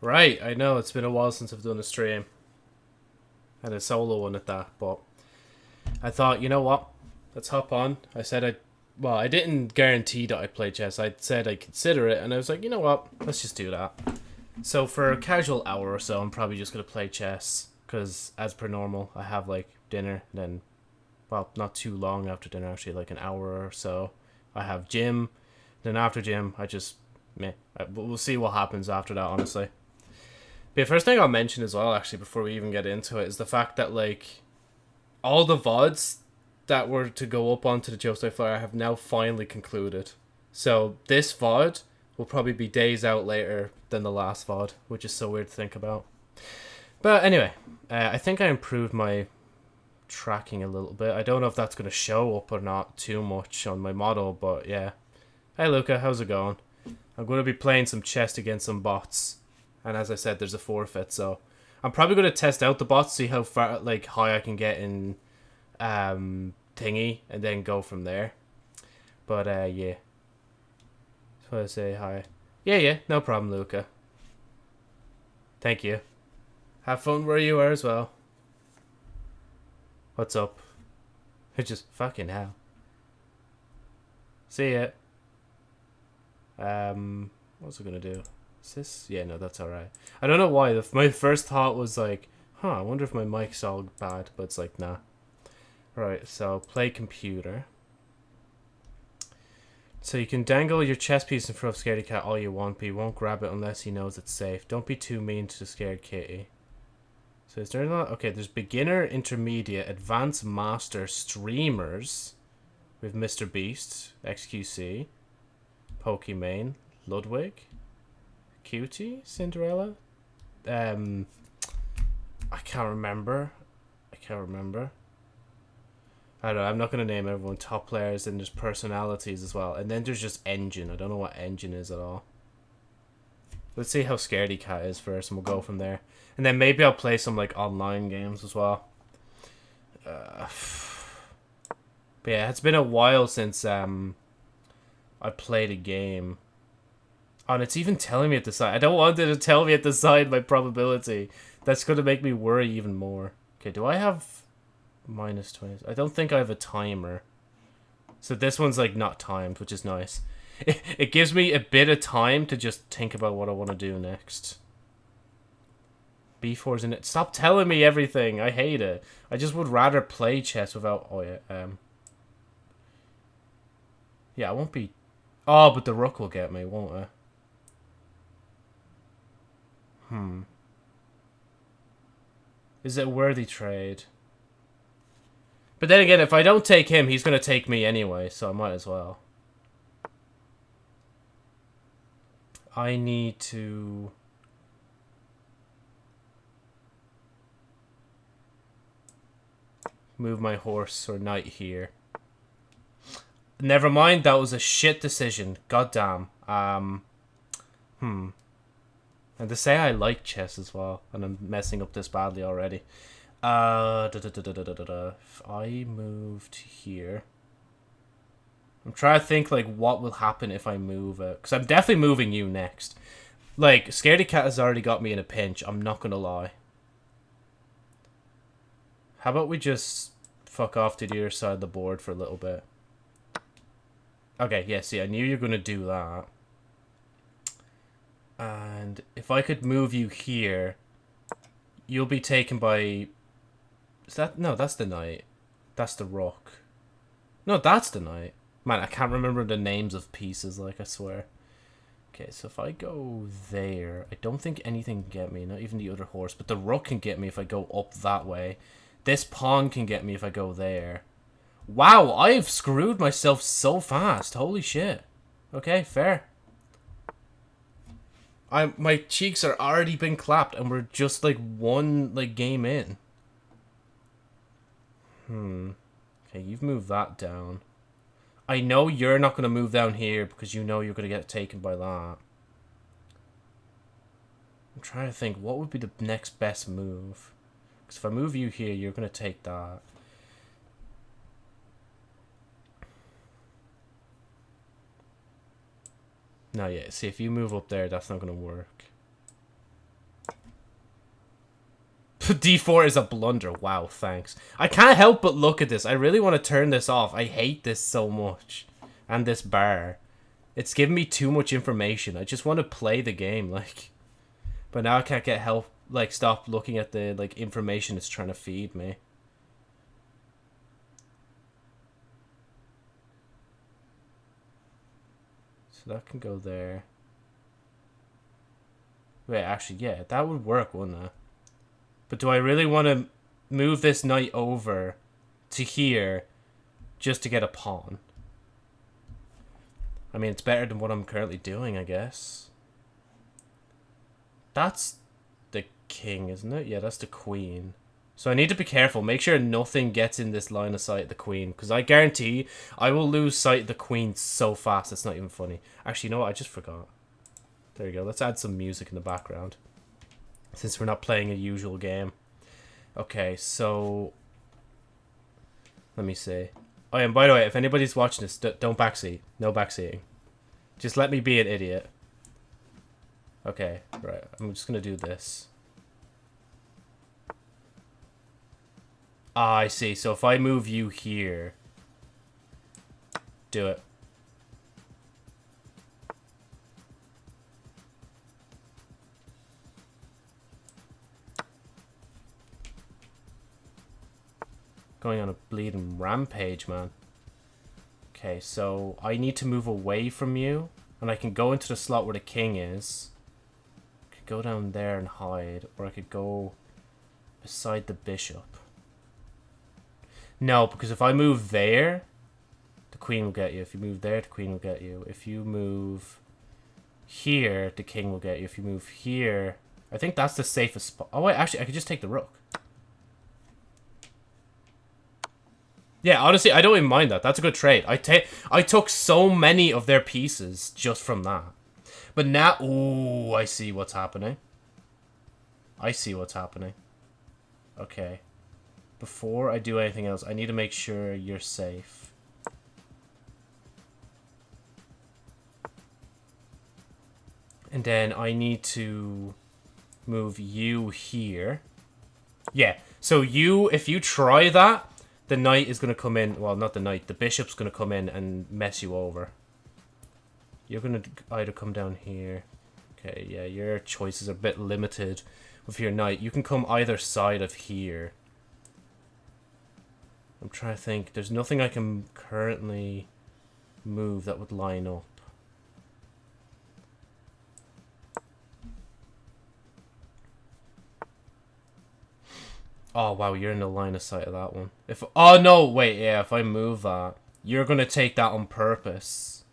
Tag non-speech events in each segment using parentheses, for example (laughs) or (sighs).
Right, I know it's been a while since I've done a stream. And a solo one at that, but I thought, you know what? Let's hop on. I said I well, I didn't guarantee that I'd play chess. I said I'd consider it and I was like, you know what? Let's just do that. So for a casual hour or so, I'm probably just gonna play chess because as per normal, I have like dinner, then well, not too long after dinner, actually like an hour or so. I have gym, then after gym, I just meh. Uh, we'll see what happens after that, honestly. The first thing I'll mention as well, actually, before we even get into it, is the fact that like all the vods that were to go up onto the Joestar Flyer have now finally concluded. So this VOD will probably be days out later than the last VOD, which is so weird to think about. But anyway, uh, I think I improved my tracking a little bit. I don't know if that's going to show up or not too much on my model, but yeah. Hey Luca, how's it going? I'm going to be playing some chess against some bots. And as I said, there's a forfeit, so I'm probably to test out the bots, see how far, like, high I can get in um, thingy, and then go from there. But, uh, yeah. Just want to say hi. Yeah, yeah, no problem, Luca. Thank you. Have fun where you are as well. What's up? It's (laughs) just fucking hell. See ya. Um, what's it gonna do? Is this? Yeah, no, that's alright. I don't know why. The, my first thought was like, huh, I wonder if my mic's all bad, but it's like, nah. Right, so play computer. So you can dangle your chess piece in front of Scaredy Cat all you want, but you won't grab it unless he knows it's safe. Don't be too mean to the scared kitty. So is there not? Okay, there's beginner, intermediate, advanced, master, streamers with Mr. Beast, XQC, Pokimane, Ludwig, QT, Cinderella. Um, I can't remember. I can't remember. I don't know. I'm not going to name everyone top players, and there's personalities as well. And then there's just engine. I don't know what engine is at all. Let's see how Scaredy Cat is first, and we'll go from there. And then maybe I'll play some like online games as well. Uh, (sighs) but yeah, it's been a while since um I played a game. And it's even telling me at the side. I don't want it to tell me at the side my probability. That's going to make me worry even more. Okay, do I have minus 20? I don't think I have a timer. So this one's like not timed, which is nice. It, it gives me a bit of time to just think about what I want to do next. B4's in it. Stop telling me everything. I hate it. I just would rather play chess without... Oh, yeah. Um, yeah, I won't be... Oh, but the rook will get me, won't it? Hmm. Is it worthy trade? But then again, if I don't take him, he's going to take me anyway, so I might as well. I need to... Move my horse or knight here. Never mind, that was a shit decision. God damn. Um, hmm. And to say I like chess as well, and I'm messing up this badly already. Uh, da, da, da. If I moved here... I'm trying to think, like, what will happen if I move it. Because I'm definitely moving you next. Like, Scaredy Cat has already got me in a pinch. I'm not going to lie. How about we just fuck off to the other side of the board for a little bit? Okay, yeah, see, I knew you were going to do that. And if I could move you here, you'll be taken by... Is that... No, that's the knight. That's the rock. No, that's the knight. Man, I can't remember the names of pieces, like, I swear. Okay, so if I go there, I don't think anything can get me, not even the other horse, but the rook can get me if I go up that way. This pawn can get me if I go there. Wow, I've screwed myself so fast. Holy shit. Okay, fair. I my cheeks are already been clapped and we're just like one like game in. Hmm. Okay, you've moved that down. I know you're not going to move down here because you know you're going to get taken by that. I'm trying to think, what would be the next best move? Because if I move you here, you're going to take that. No, yeah. See, if you move up there, that's not going to work. (laughs) D4 is a blunder. Wow, thanks. I can't help but look at this. I really want to turn this off. I hate this so much. And this bar. It's giving me too much information. I just want to play the game, (laughs) like... But now I can't get help, like, stop looking at the, like, information it's trying to feed me. That can go there. Wait, actually, yeah, that would work, wouldn't it? But do I really want to move this knight over to here just to get a pawn? I mean, it's better than what I'm currently doing, I guess. That's the king, isn't it? Yeah, that's the queen. So I need to be careful. Make sure nothing gets in this line of sight of the queen. Because I guarantee I will lose sight of the queen so fast. It's not even funny. Actually, you know what? I just forgot. There you go. Let's add some music in the background. Since we're not playing a usual game. Okay, so... Let me see. Oh, and by the way, if anybody's watching this, don't backseat. No backseating. Just let me be an idiot. Okay, right. I'm just going to do this. Ah, I see. So if I move you here... Do it. Going on a bleeding rampage, man. Okay, so I need to move away from you. And I can go into the slot where the king is. I could go down there and hide. Or I could go beside the bishop. No, because if I move there, the queen will get you. If you move there, the queen will get you. If you move here, the king will get you. If you move here, I think that's the safest spot. Oh, wait, actually, I could just take the rook. Yeah, honestly, I don't even mind that. That's a good trade. I take I took so many of their pieces just from that. But now, oh, I see what's happening. I see what's happening. Okay. Before I do anything else, I need to make sure you're safe. And then I need to move you here. Yeah, so you, if you try that, the knight is going to come in. Well, not the knight. The bishop's going to come in and mess you over. You're going to either come down here. Okay, yeah, your choices are a bit limited with your knight. You can come either side of here. I'm trying to think. There's nothing I can currently move that would line up. Oh, wow, you're in the line of sight of that one. If Oh, no, wait, yeah, if I move that, you're going to take that on purpose.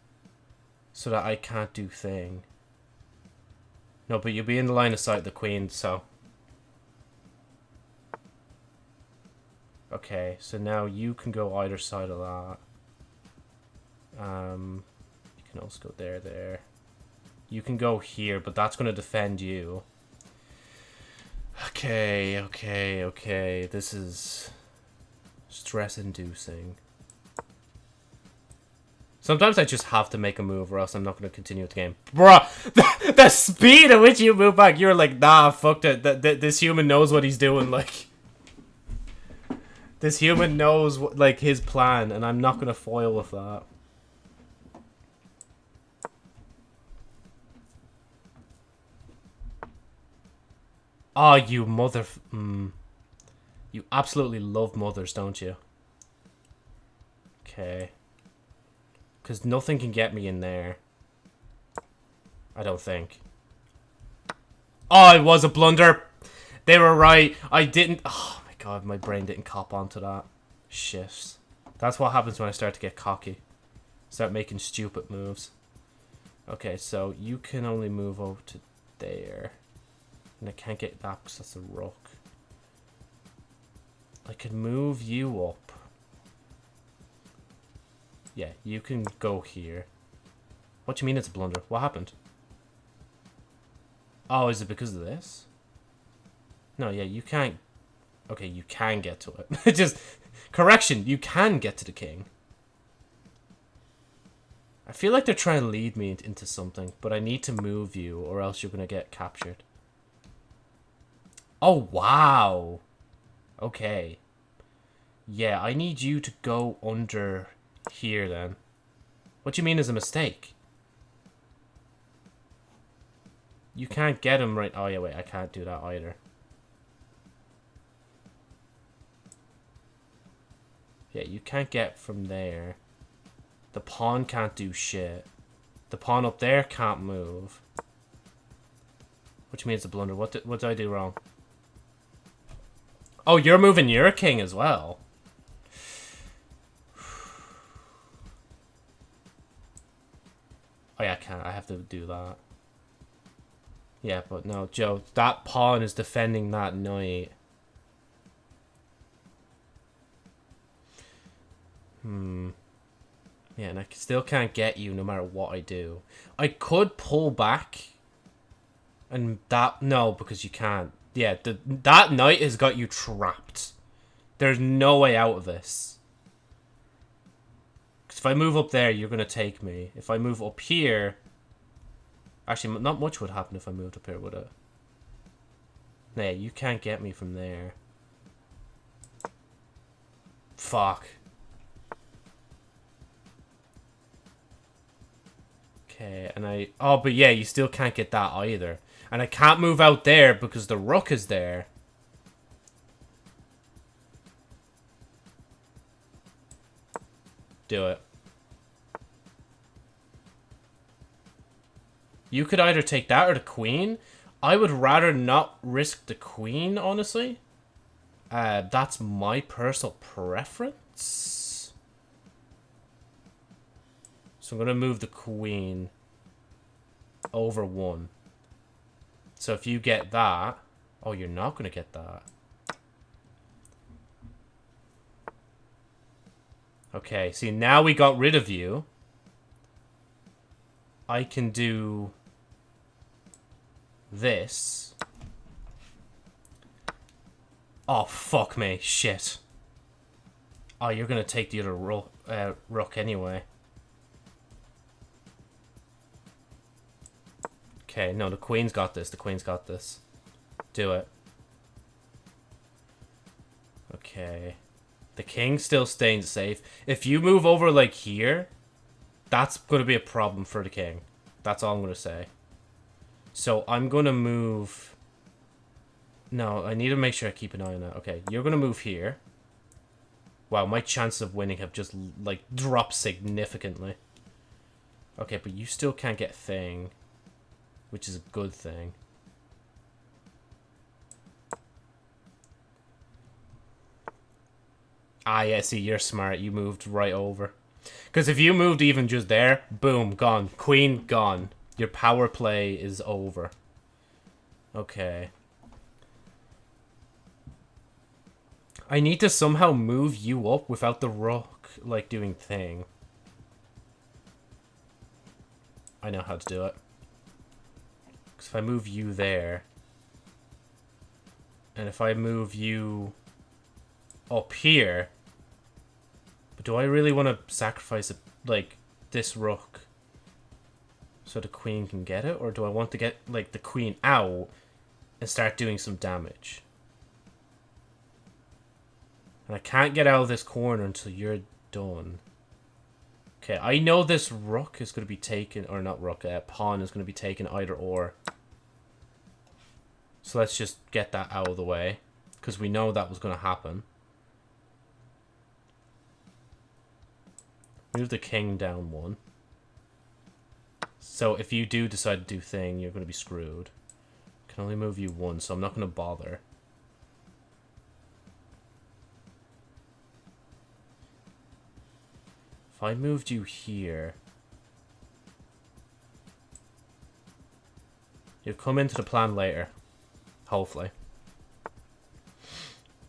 So that I can't do thing. No, but you'll be in the line of sight of the queen, so... Okay, so now you can go either side of that. Um, you can also go there, there. You can go here, but that's going to defend you. Okay, okay, okay. This is stress-inducing. Sometimes I just have to make a move or else I'm not going to continue with the game. Bruh, (laughs) the, the, speed at which you move back, you're like, nah, fuck the, this human knows what he's doing, like... This human knows, what, like, his plan, and I'm not going to foil with that. Oh, you mother... Mm. You absolutely love mothers, don't you? Okay. Because nothing can get me in there. I don't think. Oh, it was a blunder. They were right. I didn't... Oh, God. My brain didn't cop onto that. Shit. That's what happens when I start to get cocky. Start making stupid moves. Okay, so you can only move over to there. And I can't get that because that's a rock. I can move you up. Yeah, you can go here. What do you mean it's a blunder? What happened? Oh, is it because of this? No, yeah, you can't... Okay, you can get to it. (laughs) Just... Correction, you can get to the king. I feel like they're trying to lead me into something, but I need to move you or else you're going to get captured. Oh, wow. Okay. Yeah, I need you to go under here then. What do you mean is a mistake? You can't get him right... Oh, yeah, wait. I can't do that either. Yeah, you can't get from there. The pawn can't do shit. The pawn up there can't move. Which means a blunder. What did, what did I do wrong? Oh, you're moving your king as well. (sighs) Oh yeah, I can't. I have to do that. Yeah, but no, Joe, that pawn is defending that knight. Hmm. Yeah, and I still can't get you no matter what I do. I could pull back. And that... No, because you can't. Yeah, the, that knight has got you trapped. There's no way out of this. Because if I move up there, you're going to take me. If I move up here... Actually, not much would happen if I moved up here, would it? Nah, you can't get me from there. Fuck. Okay, and I... Oh, but yeah, you still can't get that either. And I can't move out there because the rook is there. Do it. You could either take that or the queen. I would rather not risk the queen, honestly. Uh, that's my personal preference. So I'm going to move the queen over one. So if you get that... Oh, you're not going to get that. Okay, see, now we got rid of you. I can do this. Oh, fuck me. Shit. Oh, you're going to take the other ro uh, rook anyway. Okay, no, the queen's got this. The queen's got this. Do it. Okay. The king's still staying safe. If you move over, like, here, that's going to be a problem for the king. That's all I'm going to say. So I'm going to move... No, I need to make sure I keep an eye on that. Okay, you're going to move here. Wow, my chances of winning have just, like, dropped significantly. Okay, but you still can't get thing. Which is a good thing. Ah, yeah, see, you're smart. You moved right over. Because if you moved even just there, boom, gone. Queen, gone. Your power play is over. Okay. I need to somehow move you up without the rook, like, doing thing. I know how to do it. Because if I move you there... And if I move you up here... But do I really want to sacrifice, a, like, this rook? so the queen can get it? Or do I want to get, like, the queen out and start doing some damage? And I can't get out of this corner until you're done. Okay, I know this rook is going to be taken, or not rook, uh, pawn is going to be taken either or. So let's just get that out of the way, because we know that was going to happen. Move the king down one. So if you do decide to do thing, you're going to be screwed. Can only move you one, so I'm not going to bother. If I moved you here... You'll come into the plan later. Hopefully.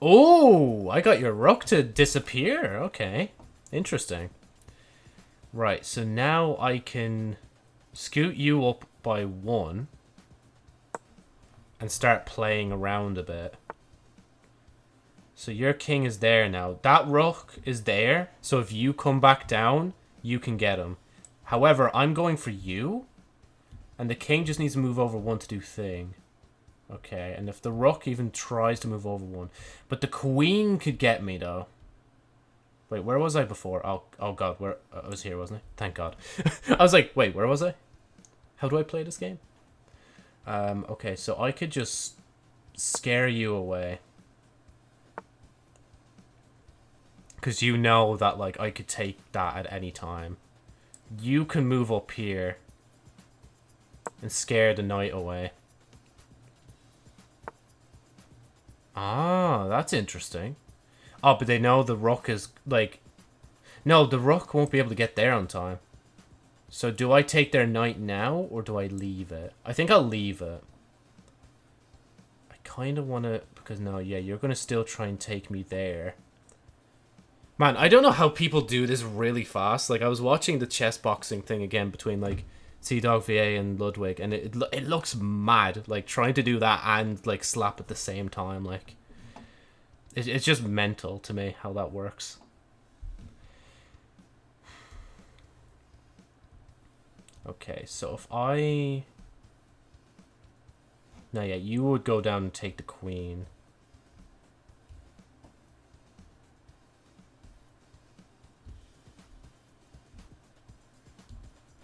Oh, I got your rook to disappear. Okay. Interesting. Right, so now I can scoot you up by one and start playing around a bit. So your king is there now. That rook is there, so if you come back down, you can get him. However, I'm going for you, and the king just needs to move over one to do thing. Okay, and if the rook even tries to move over one. But the queen could get me, though. Wait, where was I before? Oh, oh god, where I was here, wasn't I? Thank god. (laughs) I was like, wait, where was I? How do I play this game? Um, okay, so I could just scare you away. Because you know that, like, I could take that at any time. You can move up here and scare the knight away. Ah, that's interesting. Oh, but they know the rook is, like... No, the rook won't be able to get there on time. So do I take their knight now, or do I leave it? I think I'll leave it. I kind of want to... Because, no, yeah, you're going to still try and take me there. Man, I don't know how people do this really fast. Like, I was watching the chess boxing thing again between, like, T-Dog VA and Ludwig, and it, it looks mad, like, trying to do that and, like, slap at the same time, like... It, it's just mental to me how that works. Okay, so if I... Now, yeah, you would go down and take the queen.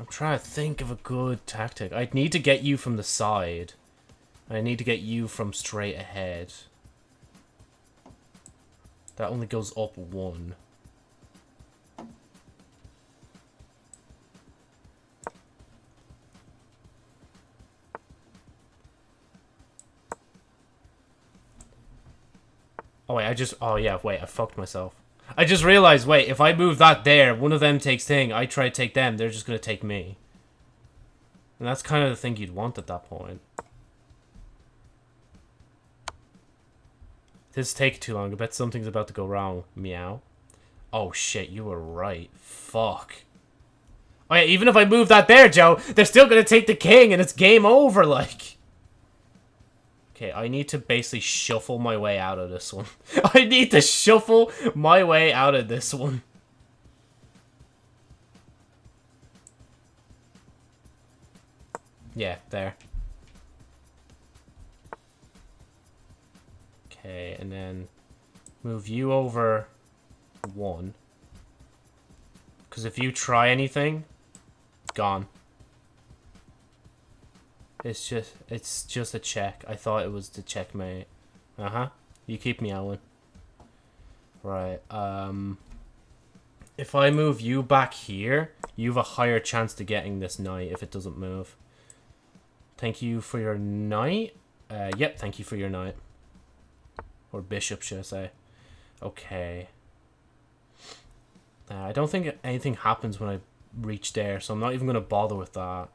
I'm trying to think of a good tactic. I'd need to get you from the side. I need to get you from straight ahead. That only goes up one. Oh wait, I just... Oh yeah, wait, I fucked myself. I just realized, wait, if I move that there, one of them takes thing, I try to take them, they're just going to take me. And that's kind of the thing you'd want at that point. This take too long. I bet something's about to go wrong. Meow. Oh shit, you were right. Fuck. Oh yeah, even if I move that there, Joe, they're still going to take the king and it's game over, like. Okay, I need to basically shuffle my way out of this one. (laughs) I need to shuffle my way out of this one. Yeah, there. Okay, and then move you over one. Because if you try anything, gone. It's just it's just a check. I thought it was the checkmate. Uh-huh. You keep me Alan. Right. Um if I move you back here, you have a higher chance to getting this knight if it doesn't move. Thank you for your knight. Uh, yep, thank you for your knight. Or bishop, should I say. Okay. Uh, I don't think anything happens when I reach there, so I'm not even going to bother with that.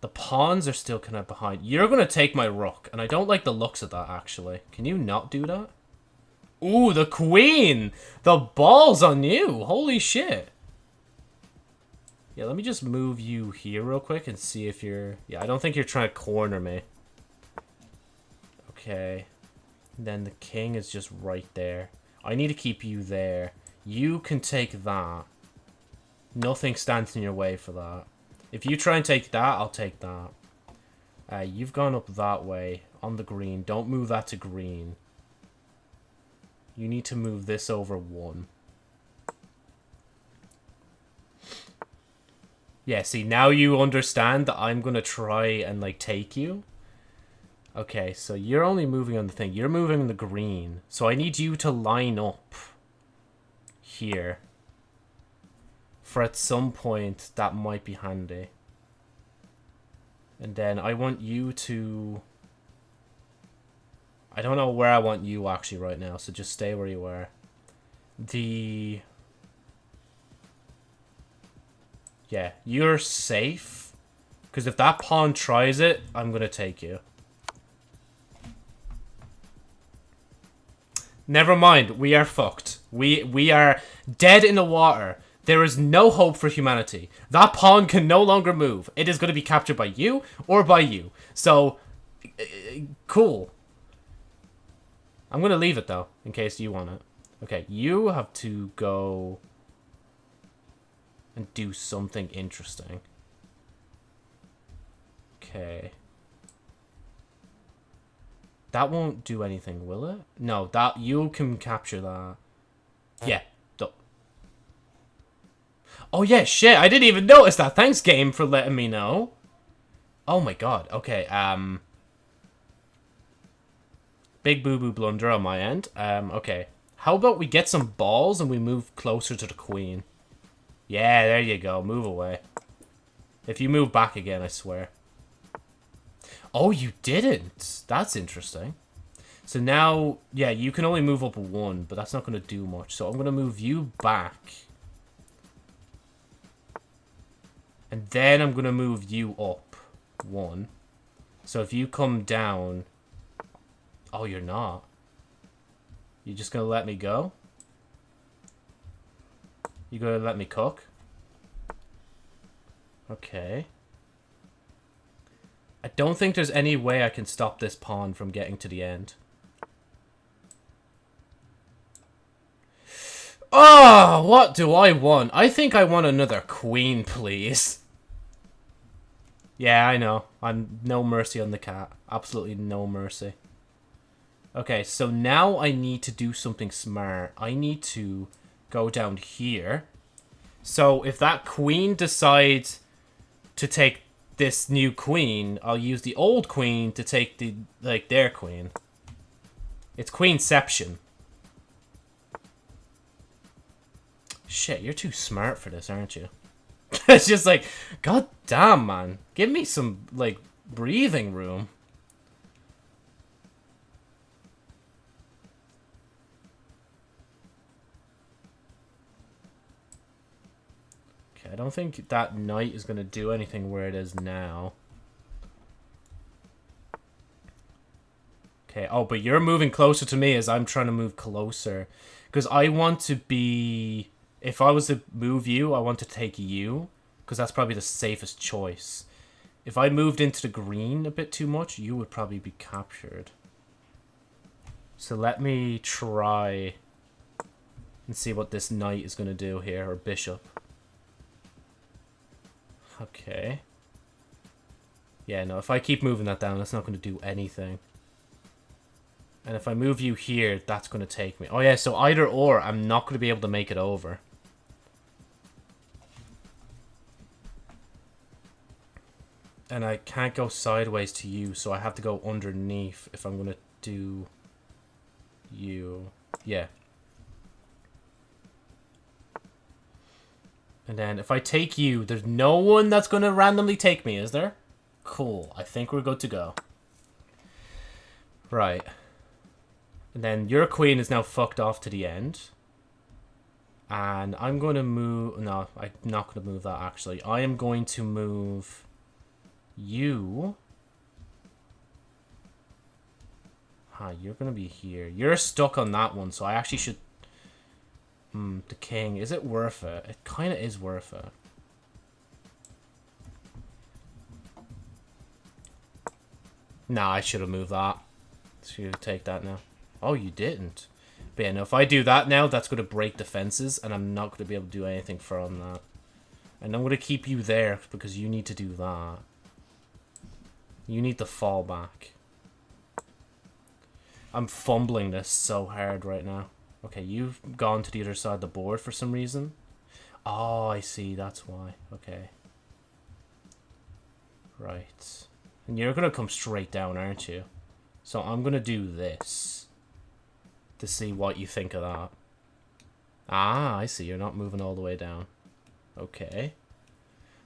The pawns are still kind of behind. You're going to take my rook, and I don't like the looks of that, actually. Can you not do that? Ooh, the queen! The balls on you! Holy shit! Yeah, let me just move you here real quick and see if you're... Yeah, I don't think you're trying to corner me. Okay. Then the king is just right there. I need to keep you there. You can take that. Nothing stands in your way for that. If you try and take that, I'll take that. Uh, you've gone up that way on the green. Don't move that to green. You need to move this over one. Yeah, see, now you understand that I'm going to try and, like, take you. Okay, so you're only moving on the thing. You're moving the green. So I need you to line up here for at some point that might be handy. And then I want you to... I don't know where I want you actually right now, so just stay where you are. The... Yeah, you're safe. Because if that pawn tries it, I'm going to take you. Never mind, we are fucked. We we are dead in the water. There is no hope for humanity. That pawn can no longer move. It is going to be captured by you or by you. So, uh, cool. I'm going to leave it, though, in case you want it. Okay, you have to go and do something interesting. Okay. That won't do anything, will it? No, that you can capture that. Yeah. Oh yeah, shit, I didn't even notice that. Thanks, game, for letting me know. Oh my god, okay, um... Big boo-boo blunder on my end. Um, okay. How about we get some balls and we move closer to the queen? Yeah, there you go. Move away. If you move back again, I swear. Oh, you didn't. That's interesting. So now, yeah, you can only move up one, but that's not going to do much. So I'm going to move you back. And then I'm going to move you up one. So if you come down... Oh, you're not. You're just going to let me go? You going to let me cook? Okay. I don't think there's any way I can stop this pawn from getting to the end. Oh, what do I want? I think I want another queen, please. Yeah, I know. I'm no mercy on the cat. Absolutely no mercy. Okay, so now I need to do something smart. I need to go down here. So if that queen decides to take this new queen, I'll use the old queen to take the like their queen. It's queenception. Shit, you're too smart for this, aren't you? (laughs) it's just like, god damn, man. Give me some, like, breathing room. Okay, I don't think that knight is going to do anything where it is now. Okay, oh, but you're moving closer to me as I'm trying to move closer. Because I want to be if I was to move you, I want to take you, because that's probably the safest choice. If I moved into the green a bit too much, you would probably be captured. So let me try and see what this knight is going to do here, or bishop. Okay. Yeah, no, if I keep moving that down, that's not going to do anything. And if I move you here, that's going to take me. Oh yeah, so either or, I'm not going to be able to make it over. And I can't go sideways to you, so I have to go underneath if I'm going to do you. Yeah. And then if I take you, there's no one that's going to randomly take me, is there? Cool. I think we're good to go. Right. And then your queen is now fucked off to the end. And I'm going to move... No, I'm not going to move that, actually. I am going to move you... Huh, you're gonna be here. You're stuck on that one, so I actually should... Hmm, the king. Is it worth it? It kind of is worth it. Nah, I should have moved that. Should take that now. Oh, you didn't. But yeah, no, if I do that now, that's going to break defenses, and I'm not going to be able to do anything from that. And I'm going to keep you there, because you need to do that. You need to fall back. I'm fumbling this so hard right now. Okay, you've gone to the other side of the board for some reason. Oh, I see. That's why. Okay. Right. And you're going to come straight down, aren't you? So I'm going to do this. To see what you think of that. Ah, I see. You're not moving all the way down. Okay.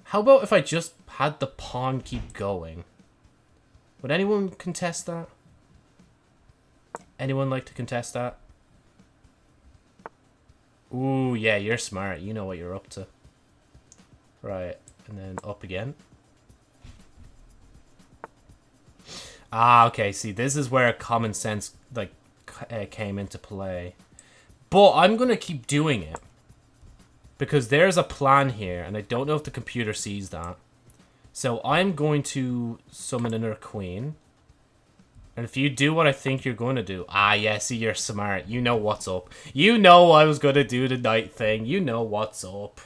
How about if I just had the pawn keep going? Would anyone contest that? Anyone like to contest that? Ooh, yeah, you're smart. You know what you're up to. Right, and then up again. Ah, okay, see, this is where common sense, like, uh, came into play. But I'm going to keep doing it. Because there's a plan here, and I don't know if the computer sees that. So I'm going to summon another queen. And if you do what I think you're going to do... Ah, yeah, see, you're smart. You know what's up. You know I was going to do the knight thing. You know what's up.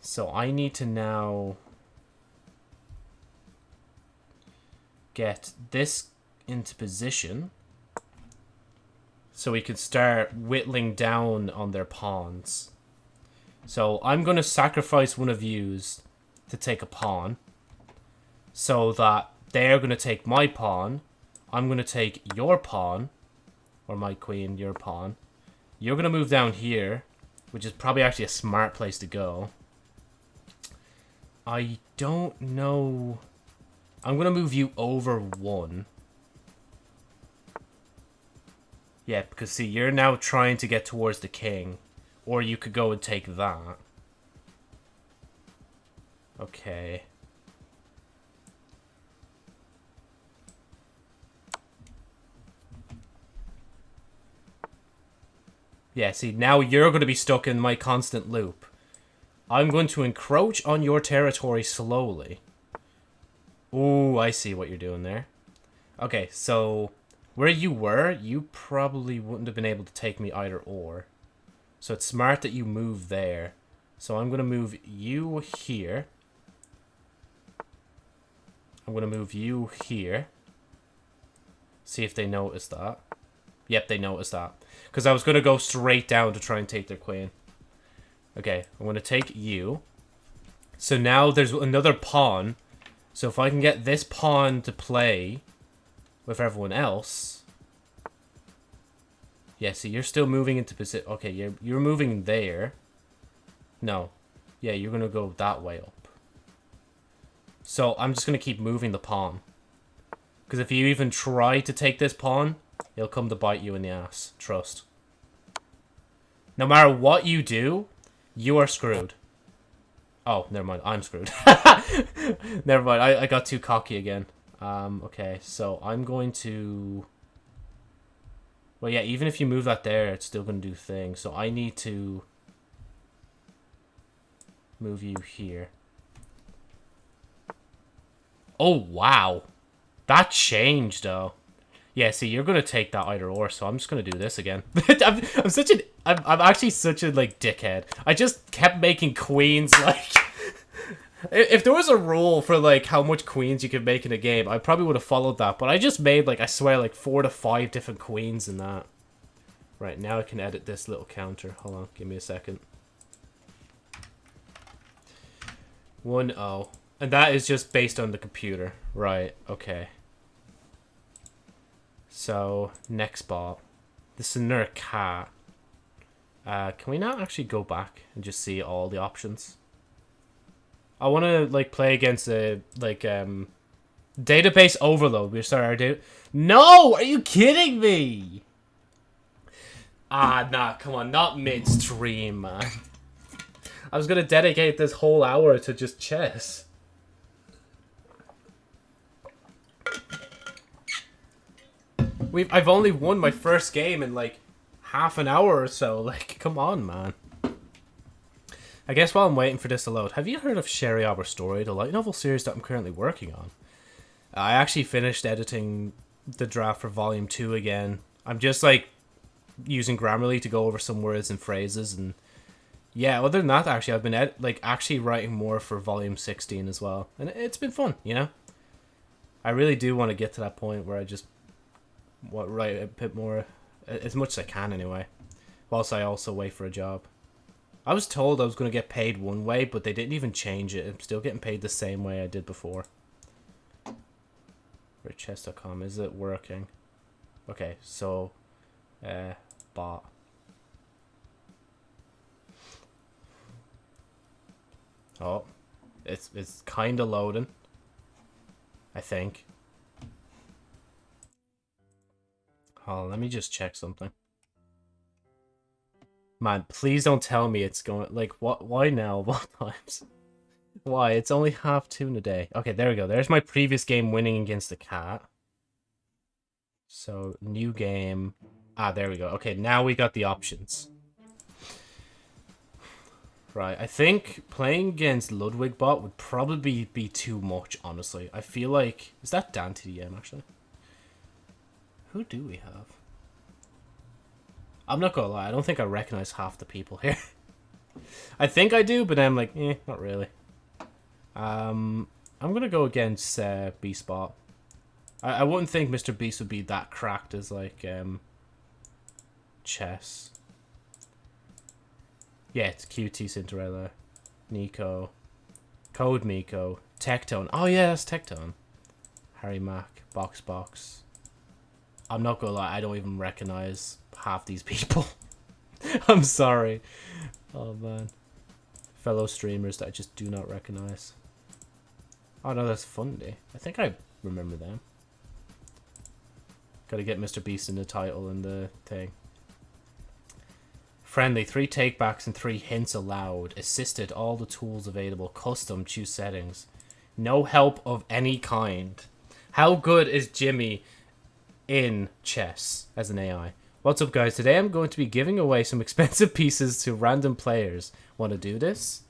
So I need to now... get this into position so we can start whittling down on their pawns. So I'm going to sacrifice one of yous to take a pawn so that they're going to take my pawn. I'm going to take your pawn, or my queen, your pawn. You're going to move down here, which is probably actually a smart place to go. I don't know... I'm going to move you over one. Yeah, because see, you're now trying to get towards the king. Or you could go and take that. Okay. Yeah, see, now you're going to be stuck in my constant loop. I'm going to encroach on your territory slowly. Ooh, I see what you're doing there. Okay, so where you were, you probably wouldn't have been able to take me either or. So it's smart that you move there. So I'm going to move you here. I'm going to move you here. See if they notice that. Yep, they noticed that. Because I was going to go straight down to try and take their queen. Okay, I'm going to take you. So now there's another pawn. So if I can get this pawn to play with everyone else... Yeah, see, you're still moving into position. Okay, you're, you're moving there. No. Yeah, you're going to go that way up. So I'm just going to keep moving the pawn. Because if you even try to take this pawn, He'll come to bite you in the ass. Trust. No matter what you do, you are screwed. Oh, never mind. I'm screwed. (laughs) never mind. I, I got too cocky again. Um, okay, so I'm going to... Well, yeah, even if you move that there, it's still going to do things. So I need to move you here. Oh, wow. That changed, though. Yeah, see, you're gonna take that either or, so I'm just gonna do this again. (laughs) I'm, I'm such an, I'm, I'm actually such a like dickhead. I just kept making queens (laughs) like. If there was a rule for like how much queens you could make in a game, I probably would have followed that. But I just made like I swear like four to five different queens in that. Right now I can edit this little counter. Hold on, give me a second. One oh, and that is just based on the computer. Right. Okay. So, next ball. This is another cat. Uh, can we not actually go back and just see all the options? I want to, like, play against a, like, um... Database overload. We start our do. No! Are you kidding me? Ah, nah, come on. Not midstream, man. I was gonna dedicate this whole hour to just chess. We've I've only won my first game in like half an hour or so. Like, come on, man. I guess while I'm waiting for this to load, have you heard of Sherry Arbor Story, the light novel series that I'm currently working on? I actually finished editing the draft for Volume 2 again. I'm just, like, using Grammarly to go over some words and phrases, and yeah, other than that, actually, I've been, like, actually writing more for Volume 16 as well, and it's been fun, you know? I really do want to get to that point where I just what write a bit more, as much as I can anyway, whilst I also wait for a job. I was told I was going to get paid one way, but they didn't even change it. I'm still getting paid the same way I did before. Richess.com, is it working? Okay, so, uh, bot. Oh, it's it's kind of loading. I think. Oh, let me just check something. Man, please don't tell me it's going... Like, what? why now? (laughs) What times? Why? It's only half two in a day. Okay, there we go. There's my previous game winning against the cat. So, new game. Ah, there we go. Okay, now we got the options. Right, I think playing against Ludwig bot would probably be too much, honestly. I feel like... Is that DanTDM, actually? Who do we have? I'm not gonna lie, I don't think I recognize half the people here. (laughs) I think I do, but I'm like, eh, not really. Um, I'm gonna go against uh, B-Spot. I, I wouldn't think Mr. Beast would be that cracked as like um chess. Yeah, it's QTCinderella, Nico, CodeMiko, Tectone. Oh yeah, that's Tectone. Harry Mack, BoxBox. I'm not gonna lie, I don't even recognize half these people. (laughs) I'm sorry. Oh man. Fellow streamers that I just do not recognize. Oh no, that's Fundy. I think I remember them. Gotta get Mr. Beast in the title and the thing. Friendly, three takebacks and three hints allowed. Assisted, all the tools available. Custom, choose settings. No help of any kind. How good is Jimmy in chess as an AI? What's up, guys? Today I'm going to be giving away some (laughs) expensive pieces to random players. Want to do this?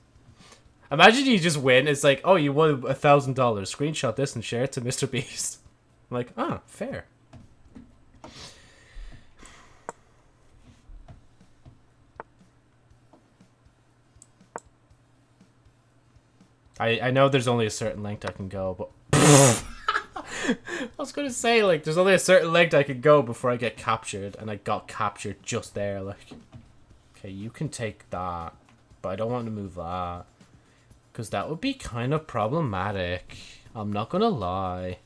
Imagine you just win. It's like, oh, you won a thousand dollars. Screenshot this and share it to (laughs) Mr. Beast. I'm like, ah, fair. I I know there's only a certain length I can go, but (laughs) I was gonna say like there's only a certain length I could go before I get captured, and I got captured just there. Like, okay, you can take that, but I don't want to move that. Because that would be kind of problematic. I'm not to lie.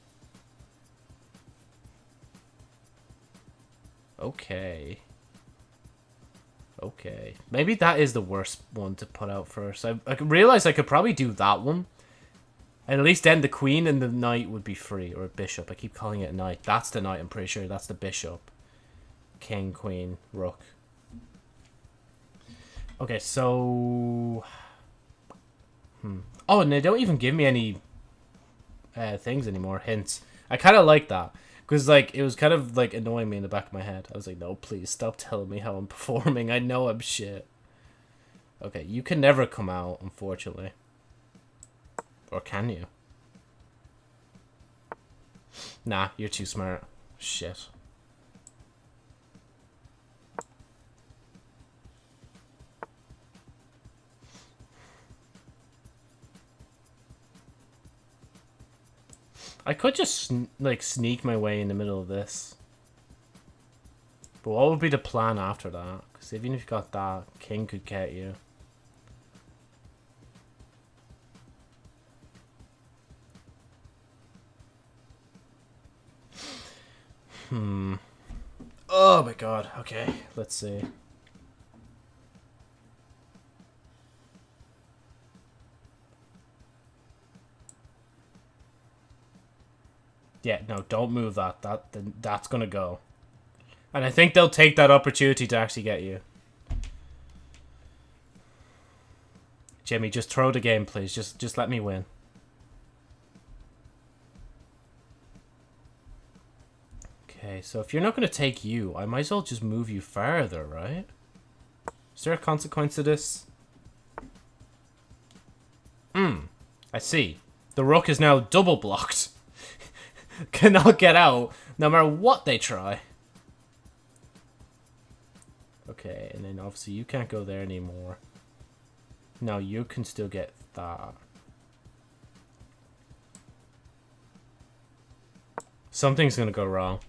Okay. Okay. Maybe that is the worst one to put out first. I, I realize I could probably do that one. And at least then the queen and the knight would be free. Or a bishop. I keep calling it a knight. That's the knight, I'm pretty sure. That's the bishop. King, queen, rook. Okay, so... Hmm. Oh, and they don't even give me any uh, things anymore, hints. I kind of like that. Because, like, it was kind of, like, annoying me in the back of my head. I was like, no, please, stop telling me how I'm (laughs) performing. I know I'm shit. Okay, you can never come out, unfortunately. Or can you? Nah, you're too smart. Shit. I could just, like, sneak my way in the middle of this. But what would be the plan after that? Because even if you got that, king could get you. Hmm. Oh my god. Okay, let's see. Yeah, no, don't move that. That that's gonna go. And I think they'll take that opportunity to actually get you. Jimmy, just throw the game, please. Just just let me win. Okay, so if you're not going to take you, I might as well just move you further, right? Is there a consequence to this? Hmm, I see. The rook is now double blocked. (laughs) cannot get out no matter what they try. Okay, and then obviously you can't go there anymore. Now you can still get that. Something's gonna go wrong.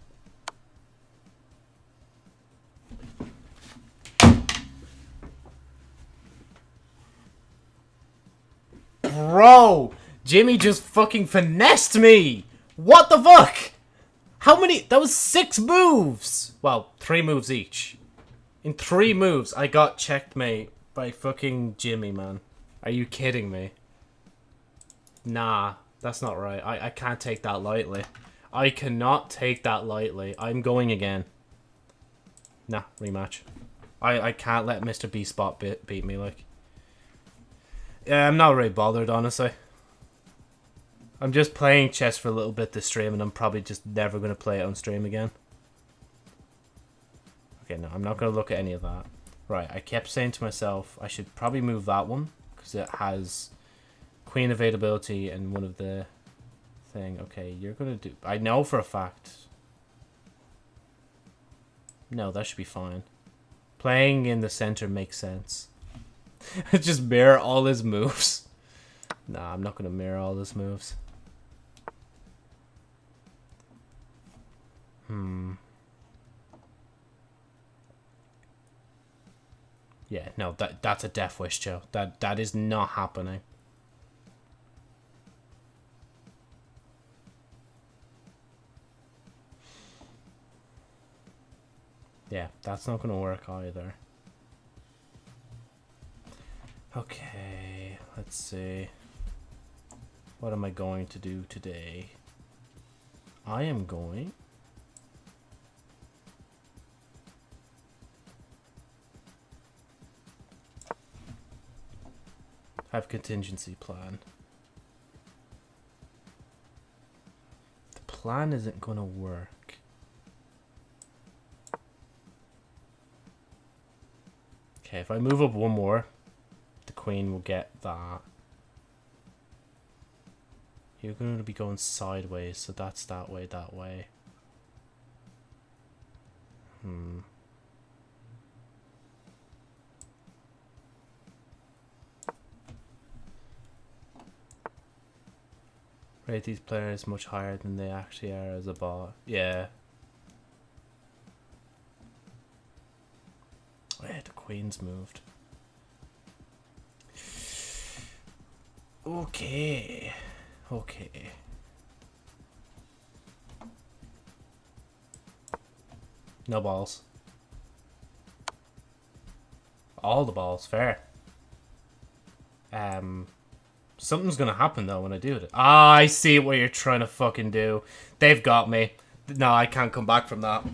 Bro! Jimmy just fucking finessed me! What the fuck? How many? That was six moves! Well, three moves each. In three moves, I got checkmate by fucking Jimmy, man. Are you kidding me? Nah, that's not right. I, I can't take that lightly. I cannot take that lightly. I'm going again. Nah, rematch. I, I can't let Mr. Beast bot beat, beat me, like. Yeah, I'm not really bothered, honestly. I'm just playing chess for a little bit this stream, and I'm probably just never going to play it on stream again. Okay, no, I'm not going to look at any of that. Right, I kept saying to myself, I should probably move that one, because it has queen availability and one of the thing. Okay, you're going to do... I know for a fact. No, that should be fine. Playing in the center makes sense. (laughs) Just mirror all his moves. Nah, I'm not gonna mirror all his moves. Hmm. Yeah, no, that that's a death wish, Joe. That that is not happening. Yeah, that's not gonna work either. Okay, let's see. What am I going to do today? I am going have contingency plan. The plan isn't gonna work. Okay, if I move up one more, queen will get that. You're going to be going sideways, so that's that way, that way. Hmm. Rate these players much higher than they actually are as a bot. Yeah. Yeah, the queen's moved. Okay. Okay. No balls. All the balls, fair. Um, Something's gonna happen though when I do it. Ah, I see what you're trying to fucking do. They've got me. No, I can't come back from that.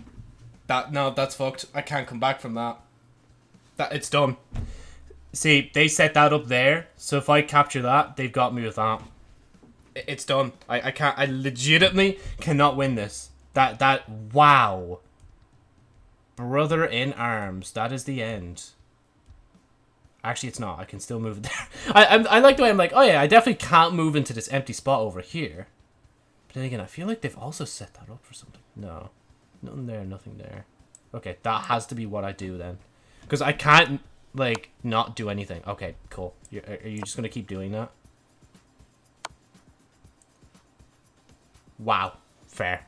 That no, that's fucked. I can't come back from that. That it's done. See, they set that up there, so if I capture that, they've got me with that. It's done. I, I can't I legitimately cannot win this. That that wow. Brother in arms. That is the end. Actually, it's not. I can still move (laughs) there. I, I, I like the way I'm like, oh yeah, I definitely can't move into this empty spot over here. But then again, I feel like they've also set that up for something. No. Nothing there, nothing there. Okay, that has to be what I do then. Because I can't, like, not do anything. Okay, cool. You're, are you just going to keep doing that? Wow. Fair.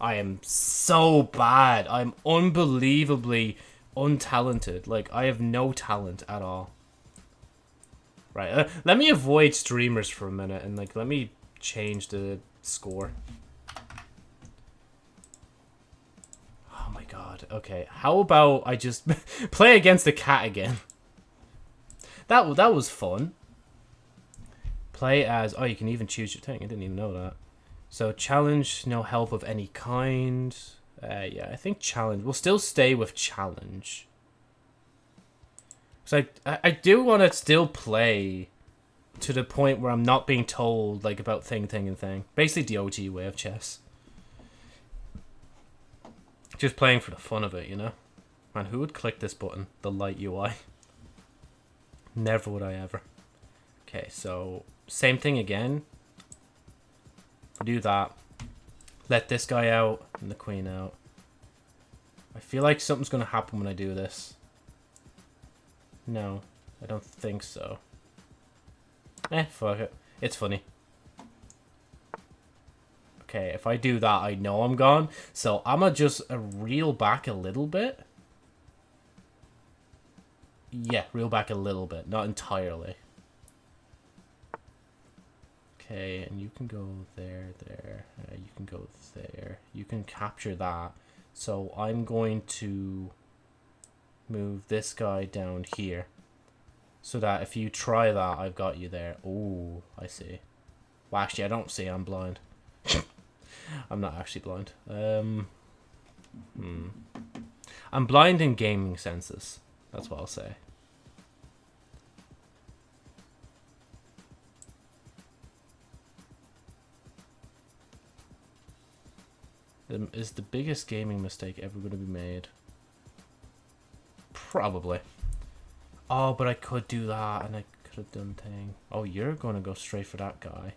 I am so bad. I'm unbelievably untalented. Like, I have no talent at all. Right, uh, let me avoid streamers for a minute and like let me change the score. Oh my god. Okay, how about I just (laughs) play against the cat again? That that was fun. Play as oh, you can even choose your thing. I didn't even know that. So challenge, no help of any kind. Uh, yeah, I think challenge. We'll still stay with challenge. So I, I do want to still play to the point where I'm not being told like about thing, thing, and thing. Basically the OG way of chess. Just playing for the fun of it, you know? Man, who would click this button? The light UI. (laughs) Never would I ever. Okay, so same thing again. Do that. Let this guy out and the queen out. I feel like something's going to happen when I do this. No, I don't think so. Eh, fuck it. It's funny. Okay, if I do that, I know I'm gone. So I'm gonna just uh, reel back a little bit. Yeah, reel back a little bit, not entirely. Okay, and you can go there, there. Uh, you can go there. You can capture that. So I'm going to move this guy down here. So that if you try that, I've got you there. Oh, I see. Well, actually, I don't see. I'm blind. (laughs) I'm not actually blind. Um, hmm. I'm blind in gaming senses. That's what I'll say. Is the biggest gaming mistake ever going to be made? Probably. Oh, but I could do that, and I could have done thing. Oh, you're going to go straight for that guy.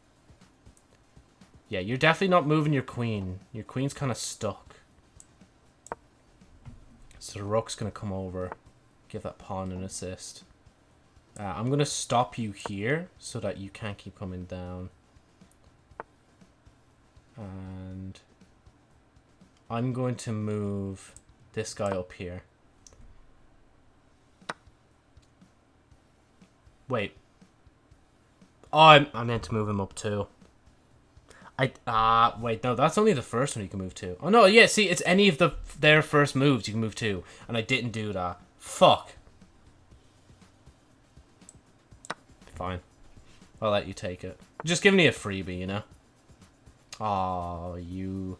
Yeah, you're definitely not moving your queen. Your queen's kind of stuck. So the rook's going to come over. Give that pawn an assist. Uh, I'm going to stop you here so that you can't keep coming down. And I'm going to move this guy up here. Wait. Oh, I, I meant to move him up too. I ah uh, wait no that's only the first one you can move to. Oh no yeah see it's any of the their first moves you can move to and I didn't do that. Fuck. Fine. I'll let you take it. Just give me a freebie, you know. Oh, you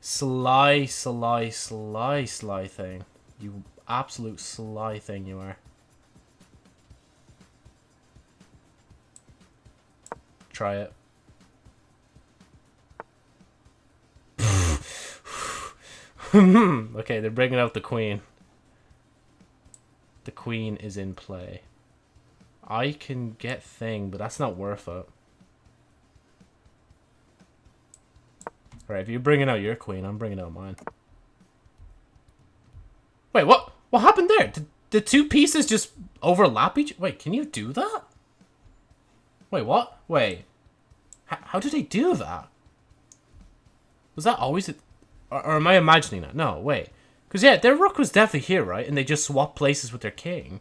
sly, sly, sly, sly thing. You absolute sly thing you are. Try it. (laughs) okay, they're bringing out the queen. The queen is in play. I can get thing, but that's not worth it. Alright, if you're bringing out your queen, I'm bringing out mine. Wait, what? What happened there? Did the two pieces just overlap each... Wait, can you do that? Wait, what? Wait. H how did they do that? Was that always... Or, or am I imagining that? No, wait. Because, yeah, their rook was definitely here, right? And they just swapped places with their king.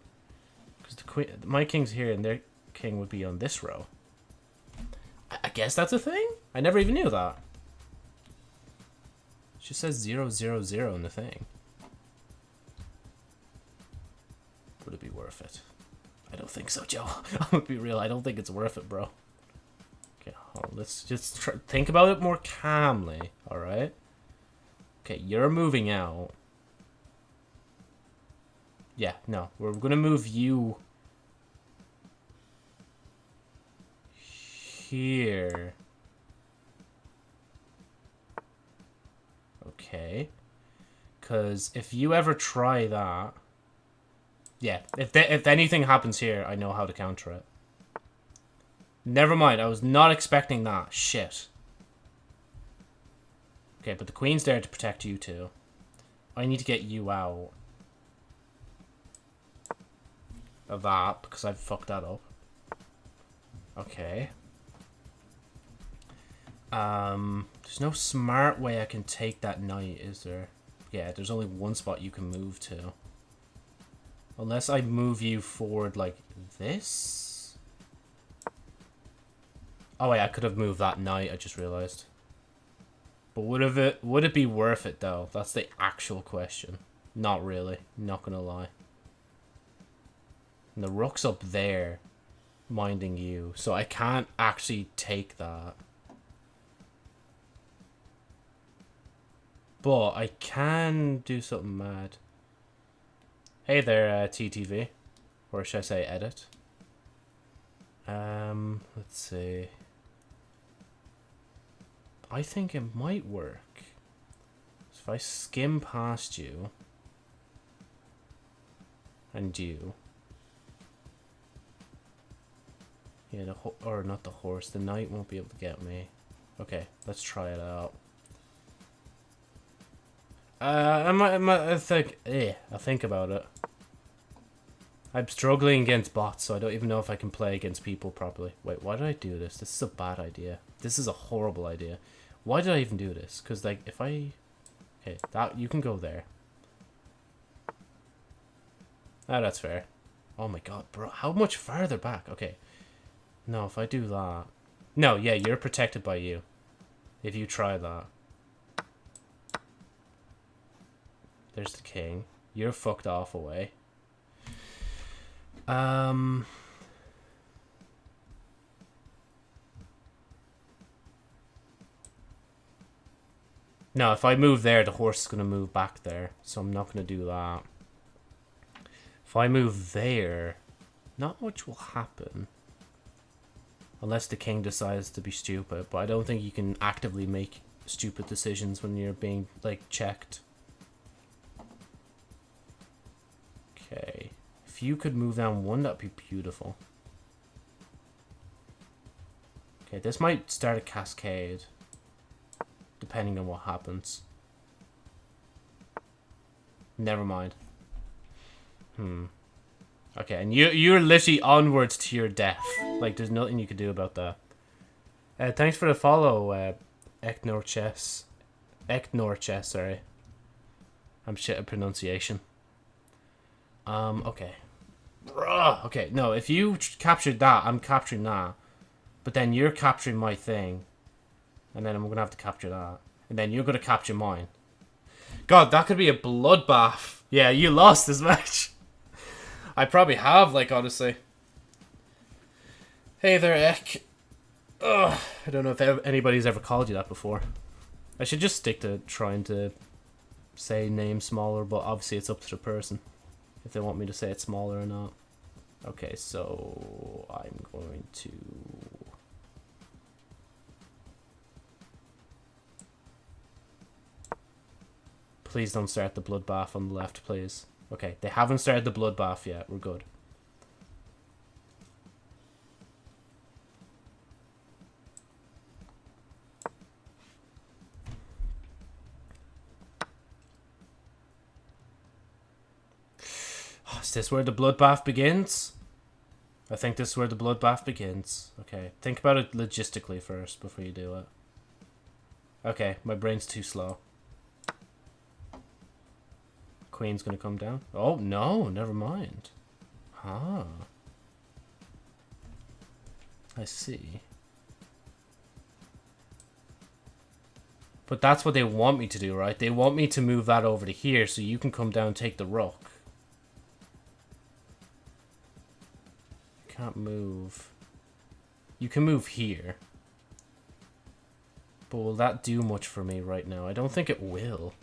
Because the queen, my king's here and their king would be on this row. I, I guess that's a thing? I never even knew that. Just says zero zero zero in the thing. Would it be worth it? I don't think so, Joe. (laughs) I'm gonna be real. I don't think it's worth it, bro. Okay, let's just try, think about it more calmly. All right. Okay, you're moving out. Yeah, no. We're to move you here. Okay. Because if you ever try that... Yeah, if, if anything happens here, I know how to counter it. Never mind, I was not expecting that. Shit. Okay, but the queen's there to protect you too. I need to get you out of that because I've fucked that up. Okay. Um, there's no smart way I can take that knight, is there? Yeah, there's only one spot you can move to. Unless I move you forward like this? Oh wait, I could have moved that knight, I just realized. But would it would it be worth it though? That's the actual question. Not really. Not gonna lie. And the rook's up there, minding you, so I can't actually take that. But I can do something mad. Hey there, uh, TTV. Or should I say edit? Um, let's see. I think it might work. So if I skim past you and you, yeah, the or not the horse, the knight won't be able to get me. Okay, let's try it out. Uh, I might, I might I think, eh, I'll think about it. I'm struggling against bots, so I don't even know if I can play against people properly. Wait, why did I do this? This is a bad idea. This is a horrible idea. Why did I even do this? Because, like, if I... Okay, that you can go there. Ah, that's fair. Oh my god, bro. How much farther back? Okay. No, if I do that... No, yeah, you're protected by you. If you try that. There's the king. You're fucked off away. Um... No, if I move there, the horse is going to move back there. So I'm not going to do that. If I move there, not much will happen. Unless the king decides to be stupid. But I don't think you can actively make stupid decisions when you're being, like, checked. Okay. If you could move down one, that'd be beautiful. Okay, this might start a cascade depending on what happens. Never mind. Hmm. Okay, and you you're literally onwards to your death. Like there's nothing you can do about that. Uh, thanks for the follow, uh, Eknor Chess. Eknor Chess, sorry. I'm shit at pronunciation. Um, okay. Okay, no, if you captured that, I'm capturing that. But then you're capturing my thing. And then I'm going to have to capture that. And then you're going to capture mine. God, that could be a bloodbath. Yeah, you lost this (laughs) match. I probably have, like, honestly. Hey there, Eck. Ugh, I don't know if anybody's ever called you that before. I should just stick to trying to say name smaller, but obviously it's up to the person if they want me to say it's smaller or not. Okay, so I'm going to... Please don't start the bloodbath on the left, please. Okay, they haven't started the bloodbath yet. We're good. This where the bloodbath begins? I think this is where the bloodbath begins. Okay, think about it logistically first before you do it. Okay, my brain's too slow. Queen's gonna come down. Oh, no, never mind. Ah. I see. But that's what they want me to do, right? They want me to move that over to here so you can come down and take the rook. Can't move. You can move here. But will that do much for me right now? I don't think it will.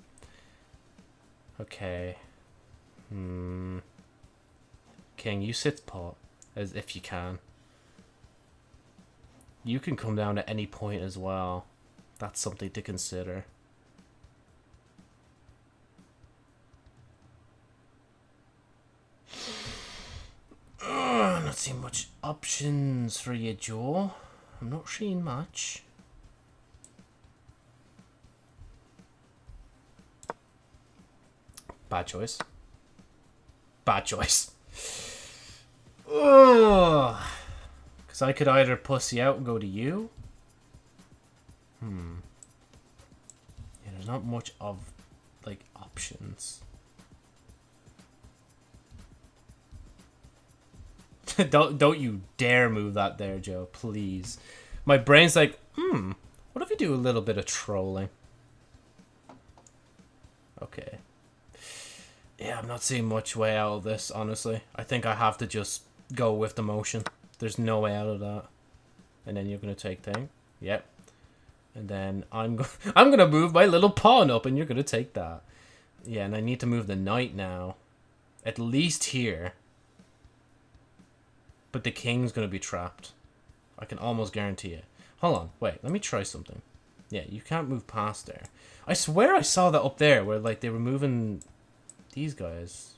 Okay. Hmm. King, you sit pot. As if you can. You can come down at any point as well. That's something to consider. Not seeing much options for you, Joe. I'm not seeing much. Bad choice. Bad choice. Because I could either pussy out and go to you. Hmm. Yeah, there's not much of, like, options. (laughs) don't don't you dare move that there, Joe. Please. My brain's like, hmm. What if we do a little bit of trolling? Okay. Yeah, I'm not seeing much way out of this, honestly. I think I have to just go with the motion. There's no way out of that. And then you're gonna take thing. Yep. And then I'm go (laughs) I'm gonna move my little pawn up, and you're gonna take that. Yeah, and I need to move the knight now. At least here. But the king's going to be trapped. I can almost guarantee it. Hold on. Wait, let me try something. Yeah, you can't move past there. I swear I saw that up there where, like, they were moving these guys.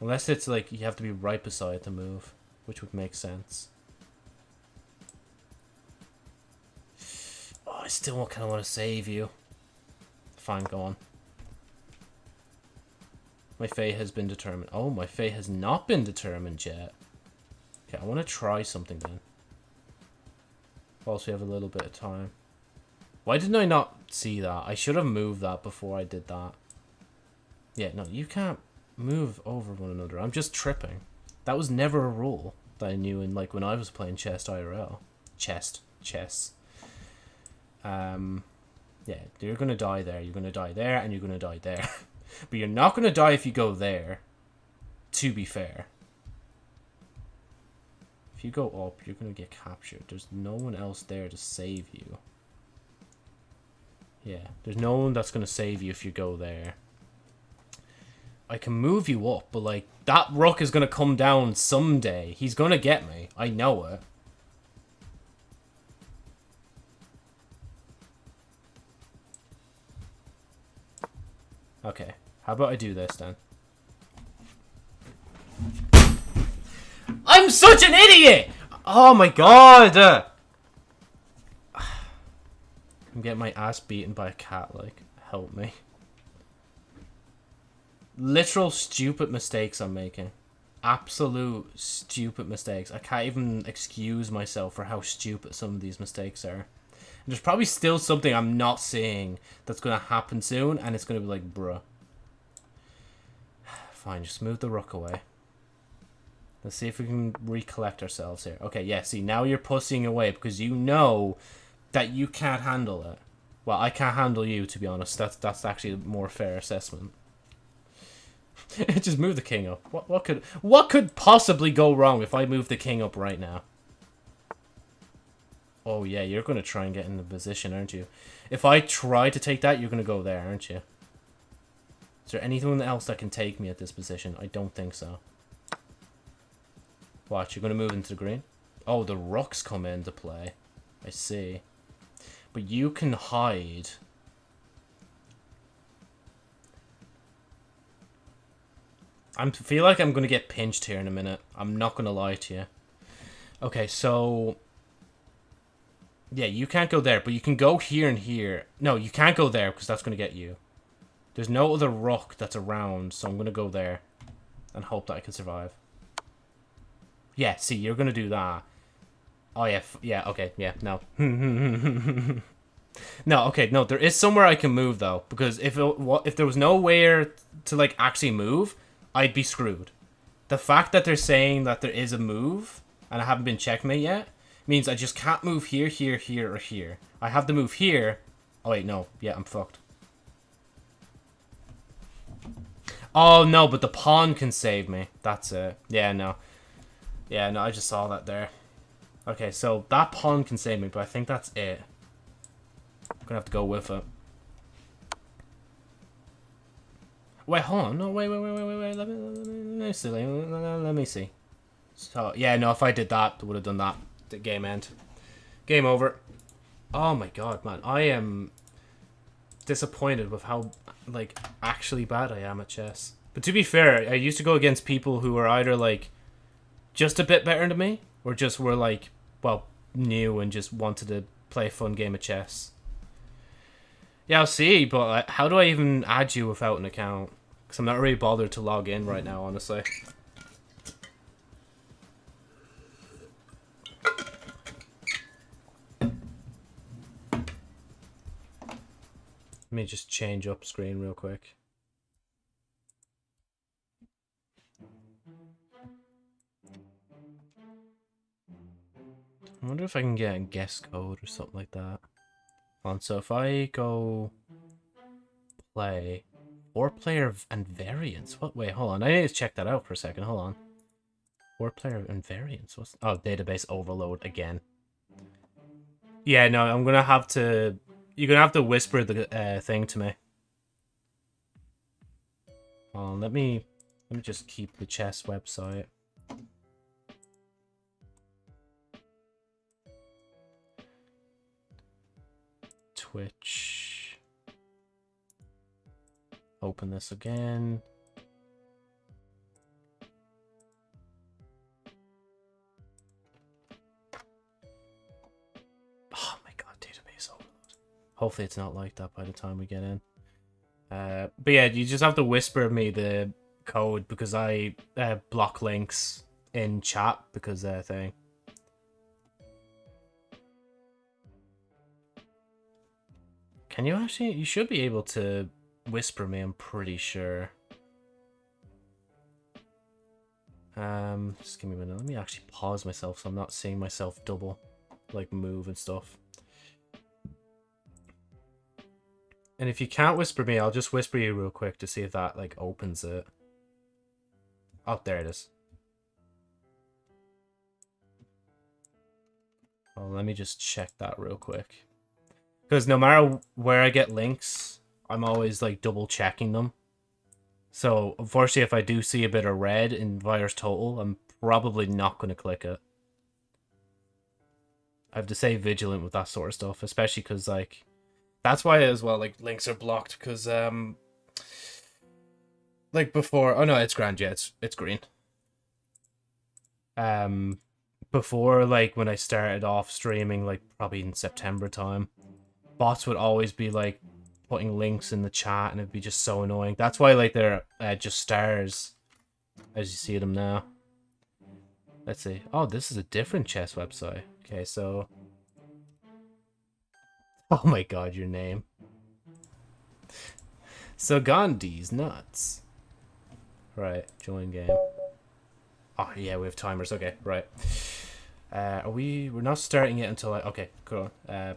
Unless it's, like, you have to be right beside to move, which would make sense. Oh, I still kind of want to save you. Fine, go on. My fate has been determined. Oh, my fate has not been determined yet. Okay, I want to try something then. Whilst we have a little bit of time. Why didn't I not see that? I should have moved that before I did that. Yeah, no, you can't move over one another. I'm just tripping. That was never a rule that I knew in, like, when I was playing chess IRL. Chest. Chess. Um, yeah, you're going to die there. You're going to die there, and you're going to die there. (laughs) but you're not going to die if you go there, to be fair. You go up, you're going to get captured. There's no one else there to save you. Yeah, there's no one that's going to save you if you go there. I can move you up, but like, that rock is going to come down someday. He's going to get me. I know it. Okay, how about I do this then? I'm such an idiot! Oh my god! Uh, (sighs) I'm getting my ass beaten by a cat, like, help me. Literal stupid mistakes I'm making. Absolute stupid mistakes. I can't even excuse myself for how stupid some of these mistakes are. And there's probably still something I'm not seeing that's going to happen soon, and it's going to be like, bruh. (sighs) Fine, just move the rook away. Let's see if we can recollect ourselves here. Okay, yeah, see, now you're pussying away because you know that you can't handle it. Well, I can't handle you, to be honest. That's that's actually a more fair assessment. (laughs) Just move the king up. What what could what could possibly go wrong if I move the king up right now? Oh yeah, you're gonna try and get in the position, aren't you? If I try to take that, you're gonna go there, aren't you? Is there anything else that can take me at this position? I don't think so. Watch, you're gonna move into the green? Oh, the rocks come into play. I see. But you can hide. I feel like I'm going to get pinched here in a minute. I'm not going to lie to you. Okay, so... Yeah, you can't go there, but you can go here and here. No, you can't go there, because that's going to get you. There's no other rock that's around, so I'm going to go there. And hope that I can survive. Yeah, see, you're to do that. Oh, yeah, yeah, okay, yeah, no. (laughs) no, okay, no, there is somewhere I can move, though. Because if it, if there was nowhere to, like, actually move, I'd be screwed. The fact that they're saying that there is a move, and I haven't been checkmate yet, means I just can't move here, here, here, or here. I have to move here. Oh, wait, no. Yeah, I'm fucked. Oh, no, but the pawn can save me. That's it. Yeah, no. Yeah, no, I just saw that there. Okay, so that pawn can save me, but I think that's it. I'm gonna have to go with it. Wait, hold on. No, wait, wait, wait, wait, wait, wait. Let me, let me, let me see. Let me see. So, yeah, no, if I did that, would have done that. The game end. Game over. Oh my god, man. I am disappointed with how, like, actually bad I am at chess. But to be fair, I used to go against people who were either, like, just a bit better than me, or just were, like, well, new and just wanted to play a fun game of chess. Yeah, I'll see, but how do I even add you without an account? Because I'm not really bothered to log in right now, honestly. Let me just change up screen real quick. I wonder if I can get a guest code or something like that. On, so if I go play four player and variants. What? Wait, hold on. I need to check that out for a second. Hold on. Four player and variants. What's? Oh, database overload again. Yeah, no, I'm gonna have to. You're gonna have to whisper the uh, thing to me. Hold on, let me. Let me just keep the chess website. Twitch. Open this again. Oh my god, database overload. Hopefully it's not like that by the time we get in. Uh, but yeah, you just have to whisper me the code because I uh, block links in chat because they're thing. Can you actually? You should be able to whisper me, I'm pretty sure. Um, just give me a minute. Let me actually pause myself so I'm not seeing myself double, like move and stuff. And if you can't whisper me, I'll just whisper you real quick to see if that, like, opens it. Oh, there it is. Well, let me just check that real quick. Because no matter where I get links, I'm always like double checking them. So unfortunately, if I do see a bit of red in VirusTotal, I'm probably not going to click it. I have to stay vigilant with that sort of stuff, especially because like that's why as well like links are blocked because um like before oh no it's grand yeah it's it's green um before like when I started off streaming like probably in September time bots would always be like putting links in the chat and it'd be just so annoying. That's why like they're uh, just stars as you see them now. Let's see. Oh, this is a different chess website. Okay, so... (laughs) Oh my god, your name. So Gandhi's nuts. Right, join game. Oh, yeah, we have timers. Okay, right. Uh, are we... We're not starting it until I... Okay, cool. Uh.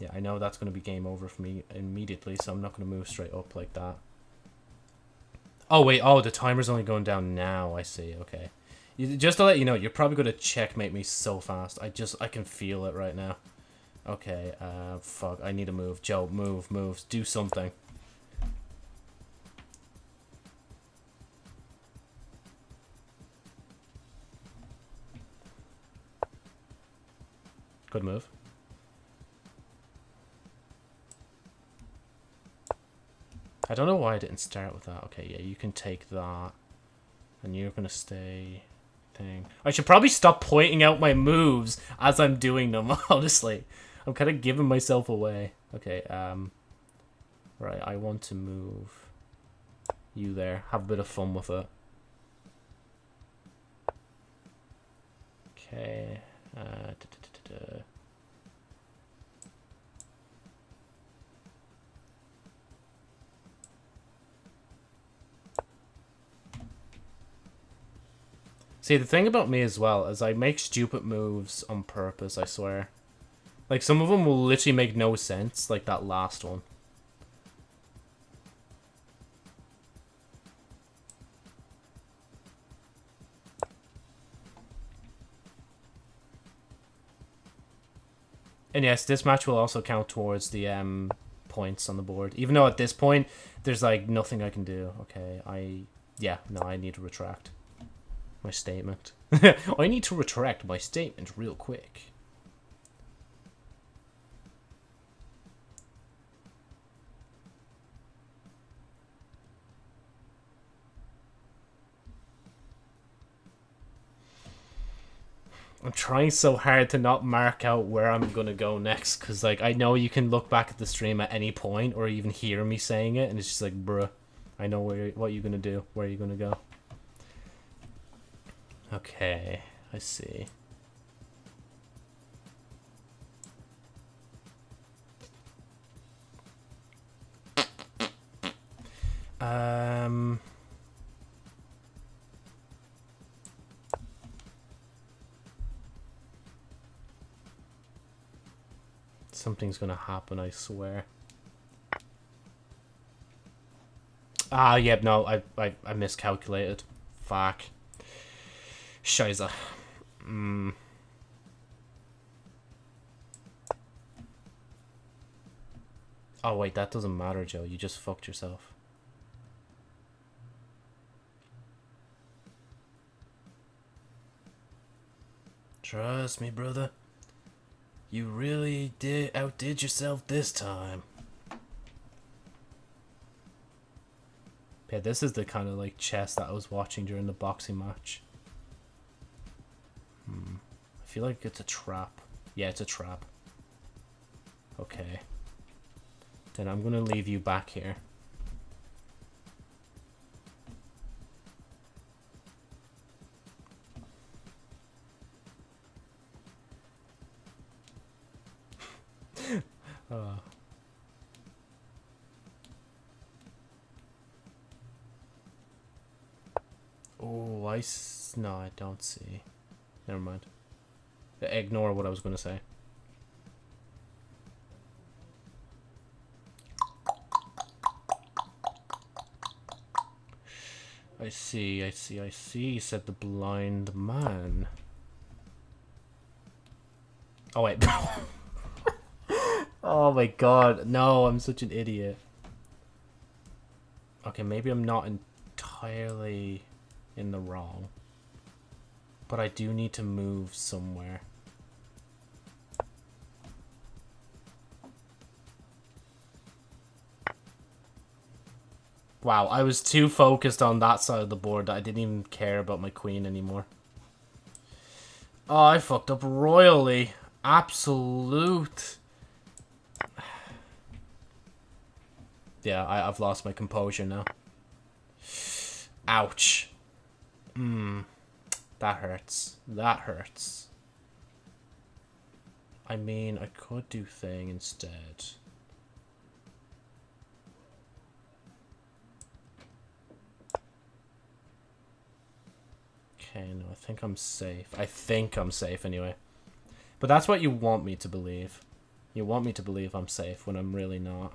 Yeah, I know that's going to be game over for me immediately, so I'm not going to move straight up like that. Oh, wait. Oh, the timer's only going down now. I see. Okay. Just to let you know, you're probably going to checkmate me so fast. I just... I can feel it right now. Okay, uh, fuck. I need to move. Joe, move, move. Do something. Good move. I don't know why I didn't start with that. Okay, yeah, you can take that. And you're gonna stay... Thing. I should probably stop pointing out my moves as I'm doing them, (laughs) honestly. I'm kind of giving myself away. Okay, um... Right, I want to move you there. Have a bit of fun with it. Okay. Uh, da, See, the thing about me as well is I make stupid moves on purpose, I swear. Like, some of them will literally make no sense, like that last one. And yes, this match will also count towards the um, points on the board. Even though at this point, there's like nothing I can do. Okay, I... Yeah, no, I need to retract my statement. (laughs) I need to retract my statement real quick. I'm trying so hard to not mark out where I'm gonna go next, because like I know you can look back at the stream at any point, or even hear me saying it, and it's just like, bruh, I know where what you're gonna do, where you're gonna go. Okay, I see. Um. Something's gonna happen, I swear. Ah, yep, no, I, I, I miscalculated. Fuck. Scheiße. Mm. Oh, wait, that doesn't matter, Joe. You just fucked yourself. Trust me, brother. You really did outdid yourself this time. Yeah, this is the kind of like chess that I was watching during the boxing match. Hmm. I feel like it's a trap. Yeah, it's a trap. Okay. Then I'm gonna leave you back here. Uh. Oh, I s no, I don't see. Never mind. Ignore what I was going to say. I see, I see, I see, said the blind man. Oh, wait. (laughs) oh my god. No, I'm such an idiot. Okay, maybe I'm not entirely in the wrong. But I do need to move somewhere. Wow, I was too focused on that side of the board that I didn't even care about my queen anymore. Oh, I fucked up royally. Absolute. Yeah, I, I've lost my composure now. Ouch. Hmm. That hurts. That hurts. I mean, I could do thing instead. Okay, no, I think I'm safe. I think I'm safe anyway. But that's what you want me to believe. You want me to believe I'm safe when I'm really not.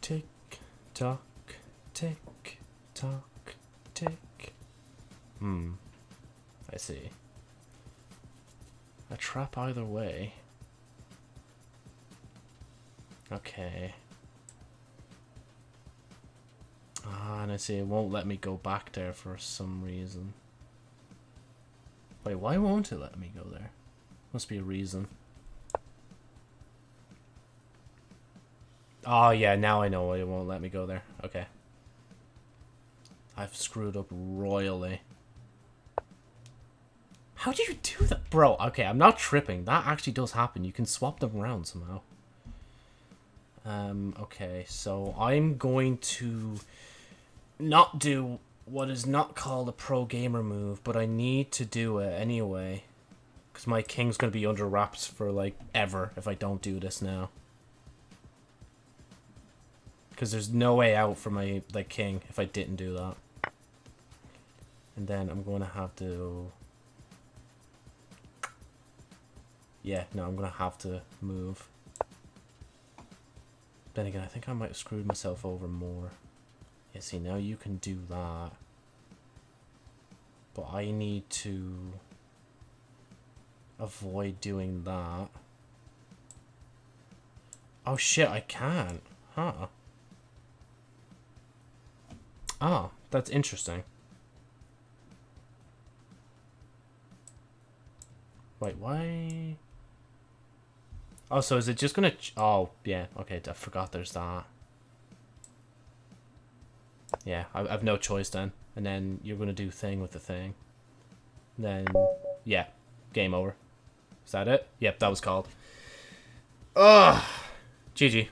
Tick tock, tick tock, tick. Hmm. I see. A trap either way. Okay. I see it won't let me go back there for some reason. Wait, why won't it let me go there? Must be a reason. Oh, yeah, now I know why it won't let me go there. Okay. I've screwed up royally. How do you do that? Bro, okay, I'm not tripping. That actually does happen. You can swap them around somehow. Um, okay, so I'm going to not do what is not called a pro gamer move, but I need to do it anyway. Because my king's going to be under wraps for, like, ever if I don't do this now. Because there's no way out for my, like, king if I didn't do that. And then I'm going to have to... Yeah, no, I'm going to have to move. Then again, I think I might have screwed myself over more. Yeah, see, now you can do that. But I need to avoid doing that. Oh shit, I can't. Huh. Ah, that's interesting. Wait, why? Oh, so is it just gonna... oh, yeah. Okay, I forgot there's that. Yeah, I, I have no choice then. And then you're gonna do thing with the thing. Then, yeah. Game over. Is that it? Yep, that was called. Ugh. GG.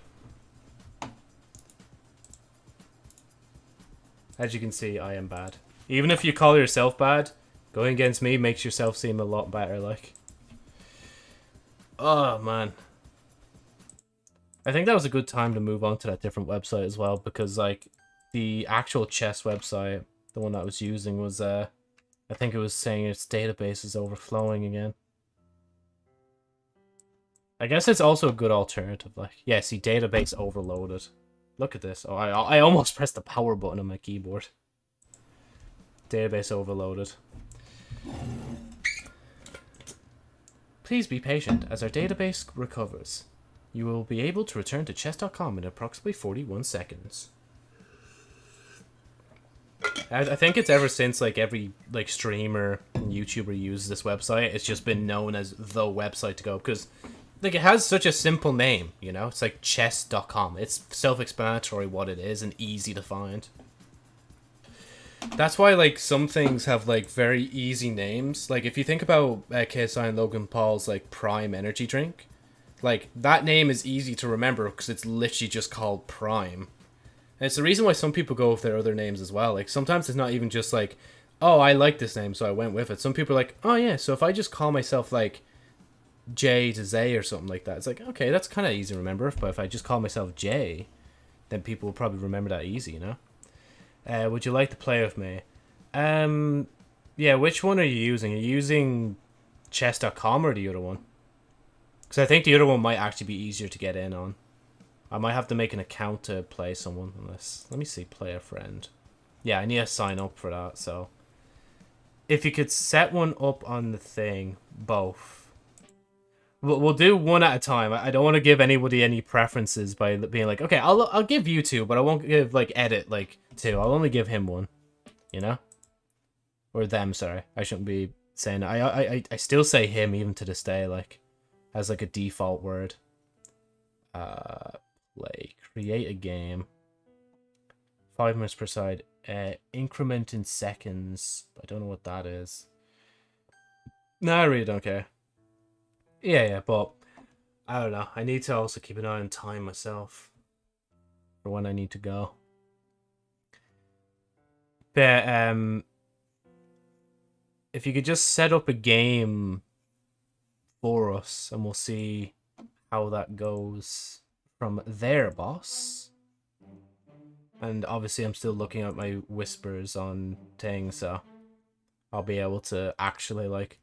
As you can see, I am bad. Even if you call yourself bad, going against me makes yourself seem a lot better, like. Oh, man. I think that was a good time to move on to that different website as well because like the actual chess website, the one that I was using was uh I think it was saying its database is overflowing again. I guess it's also a good alternative. Like, yeah, see, database overloaded. Look at this. Oh, I, I almost (laughs) pressed the power button on my keyboard. Database overloaded. Please be patient as our database recovers. You will be able to return to chess.com in approximately 41 seconds. I, I think it's ever since like every like streamer and YouTuber uses this website, it's just been known as the website to go because like it has such a simple name, you know? It's like chess.com. It's self-explanatory what it is and easy to find. That's why like some things have like very easy names. Like if you think about uh, KSI and Logan Paul's like Prime energy drink, like, that name is easy to remember because it's literally just called Prime. And it's the reason why some people go with their other names as well. Like, sometimes it's not even just like, oh, I like this name, so I went with it. Some people are like, oh, yeah, so if I just call myself, like, J to Zay or something like that, it's like, okay, that's kind of easy to remember. But if I just call myself J, then people will probably remember that easy, you know? Uh, would you like to play with me? Um, yeah, which one are you using? Are you using chess.com or the other one? Because I think the other one might actually be easier to get in on. I might have to make an account to play someone. Unless, let me see, play a friend. Yeah, I need to sign up for that, so... If you could set one up on the thing, both. We'll, we'll do one at a time. I don't want to give anybody any preferences by being like, okay, I'll, I'll give you two, but I won't give, like, edit, like, two. I'll only give him one. You know? Or them, sorry. I shouldn't be saying I, I, I, I still say him even to this day, like as like a default word. Uh, play. Create a game. Five minutes per side. Uh, increment in seconds. I don't know what that is. No, I really don't care. Yeah, yeah, but I don't know. I need to also keep an eye on time myself for when I need to go. But um, if you could just set up a game for us and we'll see how that goes from there, boss. And obviously I'm still looking at my whispers on things, so I'll be able to actually like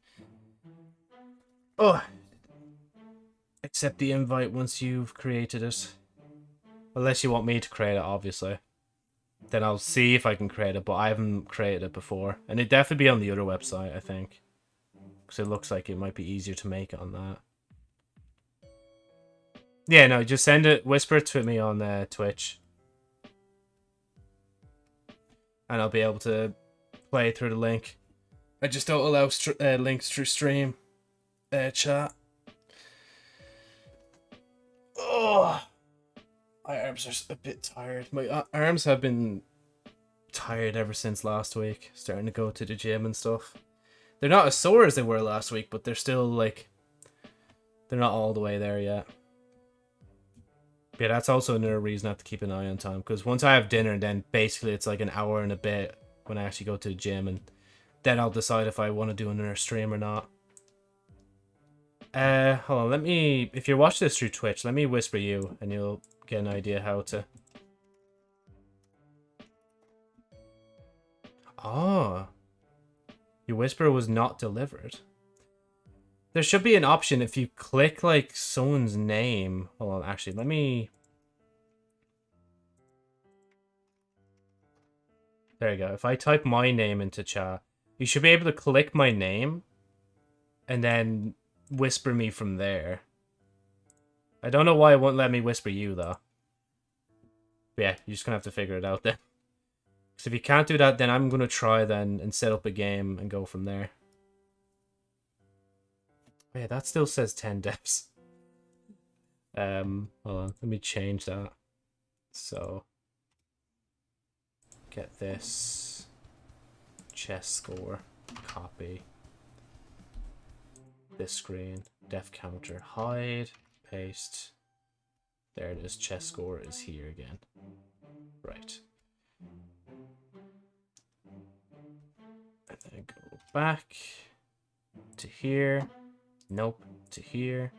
Oh accept the invite once you've created it. Unless you want me to create it, obviously. Then I'll see if I can create it, but I haven't created it before. And it'd definitely be on the other website, I think. Because it looks like it might be easier to make on that. Yeah, no, just send it, whisper it to me on uh, Twitch. And I'll be able to play through the link. I just don't allow uh, links through stream uh, chat. Oh, my arms are a bit tired. My uh, arms have been tired ever since last week. Starting to go to the gym and stuff. They're not as sore as they were last week, but they're still like they're not all the way there yet. Yeah, that's also another reason I have to keep an eye on time because once I have dinner, then basically it's like an hour and a bit when I actually go to the gym, and then I'll decide if I want to do another stream or not. Uh, hold on, let me, if you're watching this through Twitch, let me whisper you, and you'll get an idea how to... Oh. Your whisper was not delivered. There should be an option if you click, like, someone's name. Hold on, actually, let me... There you go. If I type my name into chat, you should be able to click my name, and then whisper me from there. I don't know why it won't let me whisper you, though. But yeah, you're just gonna have to figure it out then. (laughs) Because if you can't do that, then I'm gonna try then and set up a game and go from there. Yeah, that still says 10 deaths. Um, hold on, let me change that. So, get this chess score, copy this screen, def counter, hide, paste. There it is, chess score is here again. Right. And then go back to here. Nope, to here.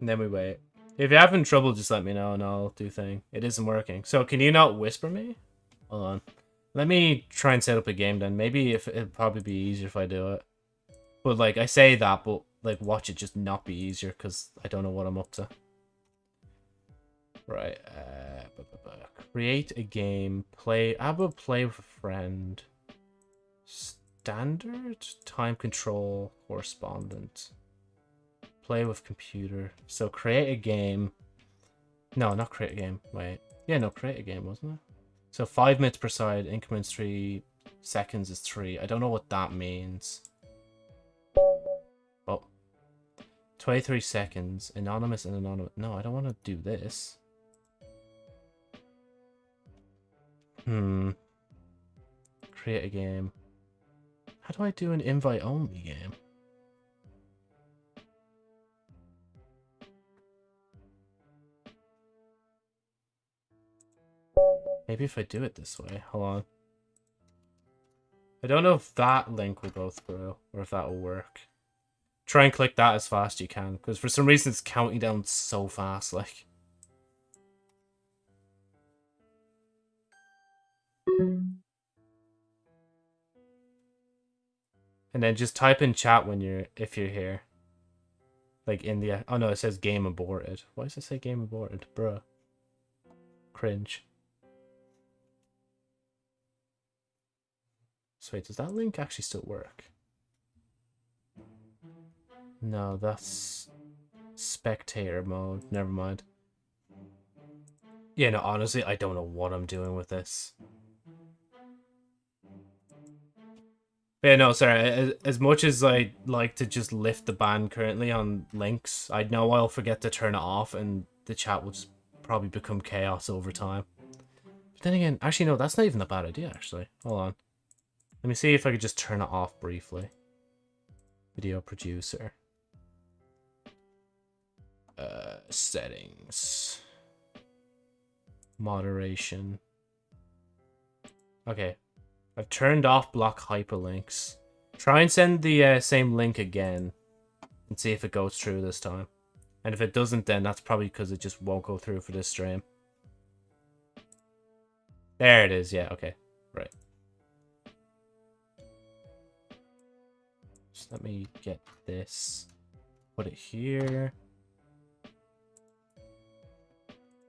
And then we wait. If you're having trouble, just let me know and I'll do thing. It isn't working. So can you not whisper me? Hold on. Let me try and set up a game then. Maybe if it'd probably be easier if I do it. But like I say that, but like watch it just not be easier because I don't know what I'm up to. Right. Uh, bu -bu -bu. Create a game. Play. How about play with a friend? Standard time control correspondent. Play with computer. So create a game. No, not create a game. Wait. Yeah, no, create a game, wasn't it? So five minutes per side, increments three seconds is three. I don't know what that means. Oh. 23 seconds. Anonymous and anonymous. No, I don't want to do this. Hmm. Create a game. How do I do an invite-only game? Maybe if I do it this way. Hold on. I don't know if that link will go through or if that will work. Try and click that as fast as you can because for some reason it's counting down so fast like. And then just type in chat when you're if you're here. Like in the oh no, it says game aborted. Why does it say game aborted? Bruh. Cringe. So wait, does that link actually still work? No, that's spectator mode. Never mind. Yeah, no, honestly, I don't know what I'm doing with this. Yeah, no, sorry. As, as much as I like to just lift the ban currently on links, I know I'll forget to turn it off and the chat will just probably become chaos over time. But then again, actually, no, that's not even a bad idea, actually. Hold on. Let me see if I could just turn it off briefly. Video producer. Uh, settings. Moderation. Okay. I've turned off block hyperlinks. Try and send the uh, same link again. And see if it goes through this time. And if it doesn't, then that's probably because it just won't go through for this stream. There it is. Yeah, okay. Right. Just let me get this. Put it here.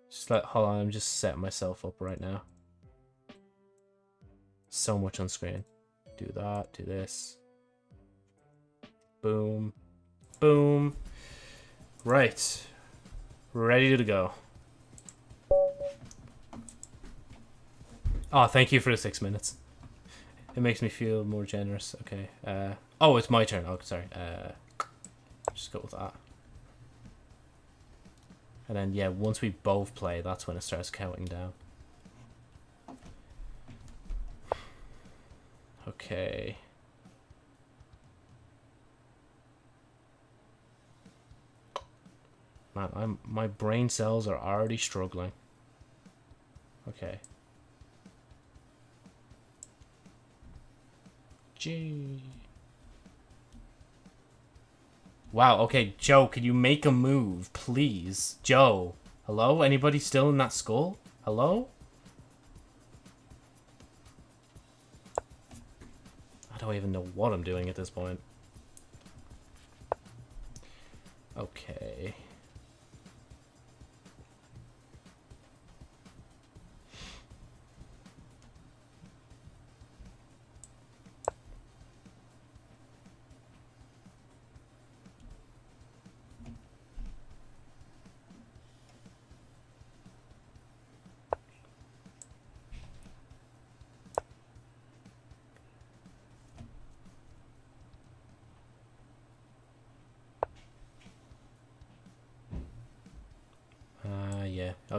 Just let, hold on, I'm just setting myself up right now. So much on screen. Do that, do this. Boom. Boom. Right. Ready to go. Oh, thank you for the six minutes. It makes me feel more generous. Okay. Uh, oh, it's my turn. Oh, sorry. Uh, just go with that. And then, yeah, once we both play, that's when it starts counting down. Okay. Man, I'm my brain cells are already struggling. Okay. Gee. Wow, okay, Joe, can you make a move, please? Joe. Hello? Anybody still in that skull? Hello? Don't even know what I'm doing at this point.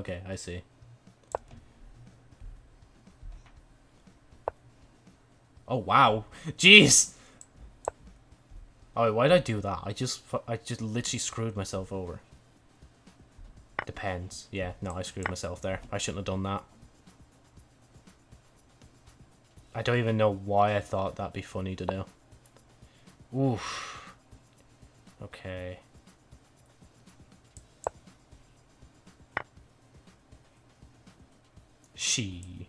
Okay, I see. Oh, wow. Jeez! Oh, why did I do that? I just, I just literally screwed myself over. Depends. Yeah, no, I screwed myself there. I shouldn't have done that. I don't even know why I thought that'd be funny to do. Oof. Okay. She.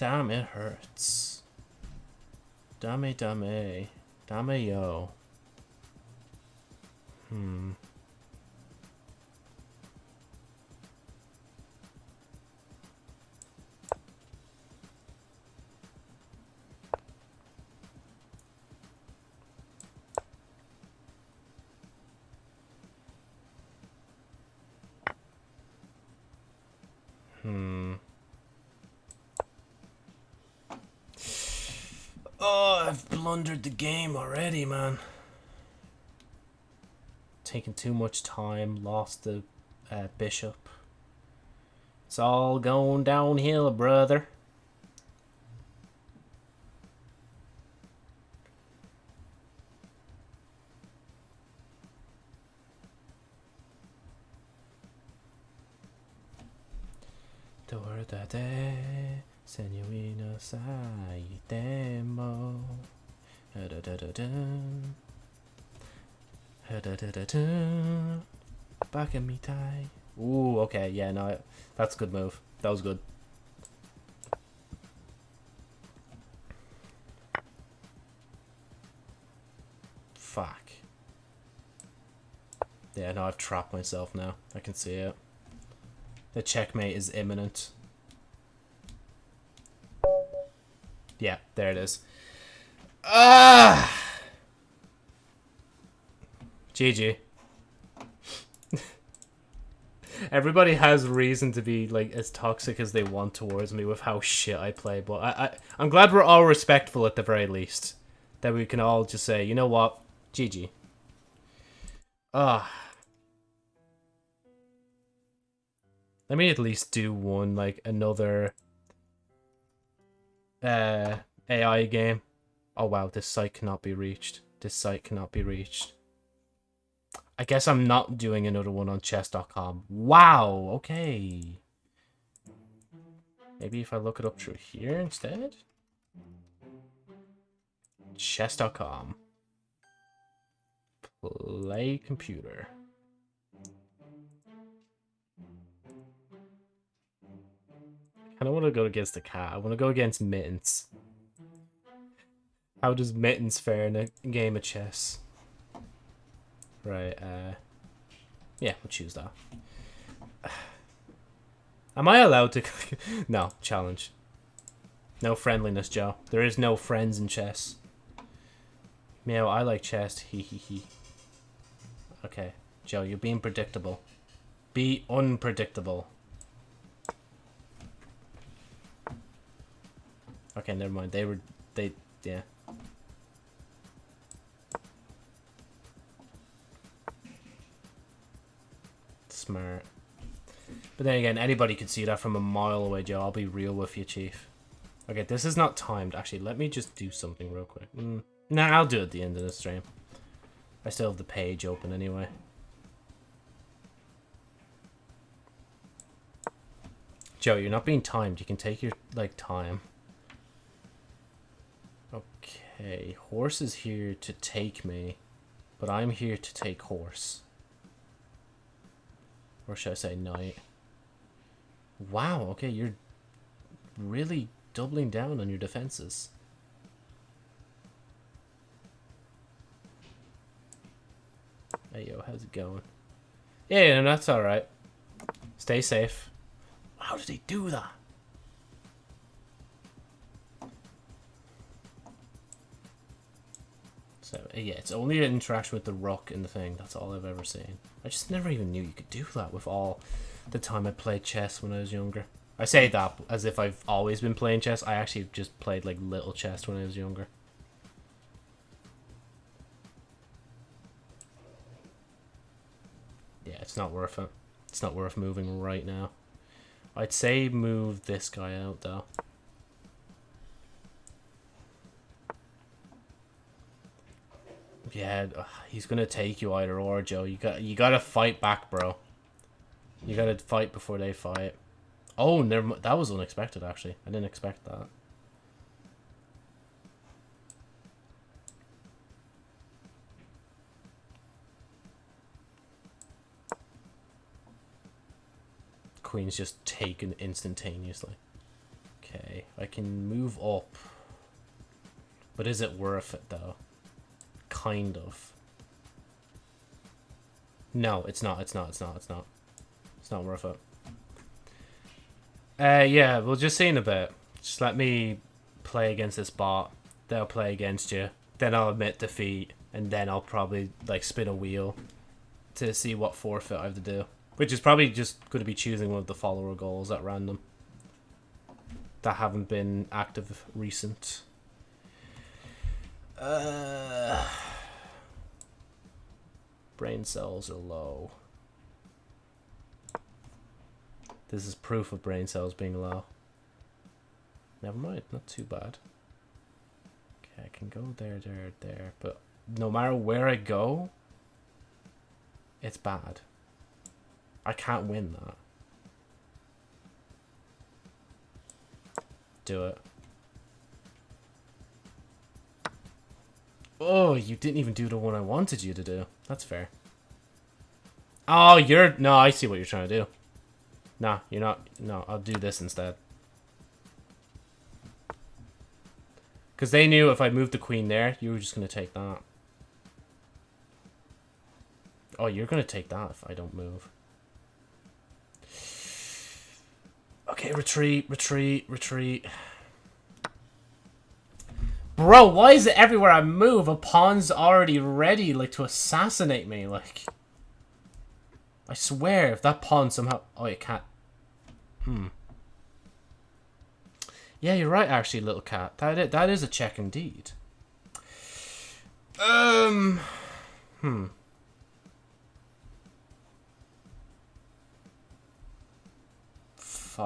Damn, it hurts. Dame, dame. Dame, yo. Hmm. I've blundered the game already, man. Taking too much time, lost the uh, bishop. It's all going downhill, brother. Tortate, senorina saitemo. Back in me tie. Ooh, okay, yeah, no, that's a good move. That was good. Fuck. Yeah, no, I've trapped myself now. I can see it. The checkmate is imminent. Yeah, there it is. Ah! GG. everybody has reason to be like as toxic as they want towards me with how shit I play, but I, I I'm glad we're all respectful at the very least. That we can all just say, you know what, GG. Ah. Let me at least do one like another uh AI game. Oh wow, this site cannot be reached. This site cannot be reached. I guess I'm not doing another one on chess.com. Wow, okay. Maybe if I look it up through here instead? Chess.com. Play computer. I don't want to go against the cat. I want to go against Mittens. How does Mittens fare in a game of chess? Right, uh... Yeah, we'll choose that. (sighs) Am I allowed to... (laughs) no, challenge. No friendliness, Joe. There is no friends in chess. Meow, I like chess. (laughs) Hee hee hee. Okay, Joe, you're being predictable. Be unpredictable. Okay, never mind. They were... They... Yeah. Smart. But then again, anybody could see that from a mile away, Joe. I'll be real with you, Chief. Okay, this is not timed. Actually, let me just do something real quick. Mm. Nah, I'll do it at the end of the stream. I still have the page open anyway. Joe, you're not being timed. You can take your, like, time. Okay, horse is here to take me, but I'm here to take horse. Or should I say knight? Wow, okay, you're really doubling down on your defenses. Hey yo, how's it going? Yeah, yeah that's alright. Stay safe. How did he do that? Yeah, it's only an interaction with the rook in the thing. That's all I've ever seen. I just never even knew you could do that with all the time I played chess when I was younger. I say that as if I've always been playing chess. I actually just played, like, little chess when I was younger. Yeah, it's not worth it. It's not worth moving right now. I'd say move this guy out, though. Yeah, he's gonna take you either or, Joe. You got you gotta fight back, bro. You gotta fight before they fight. Oh, never. That was unexpected, actually. I didn't expect that. Queen's just taken instantaneously. Okay, I can move up. But is it worth it, though? Kind of. No, it's not, it's not, it's not, it's not. It's not worth it. Uh, yeah, we'll just see in a bit. Just let me play against this bot. They'll play against you. Then I'll admit defeat. And then I'll probably, like, spin a wheel to see what forfeit I have to do. Which is probably just going to be choosing one of the follower goals at random. That haven't been active recent. Uh, brain cells are low. This is proof of brain cells being low. Never mind, not too bad. Okay, I can go there, there, there, but no matter where I go, it's bad. I can't win that. Do it. Oh, you didn't even do the one I wanted you to do. That's fair. Oh, you're... No, I see what you're trying to do. Nah, you're not... No, I'll do this instead. Because they knew if I moved the queen there, you were just going to take that. Oh, you're going to take that if I don't move. Okay, retreat, retreat, retreat. Bro, why is it everywhere I move, a pawn's already ready, like, to assassinate me, like... I swear, if that pawn somehow... Oh, you can't... Hmm. Yeah, you're right, actually, little cat. That is, that is a check indeed. Um... Hmm. Fuck.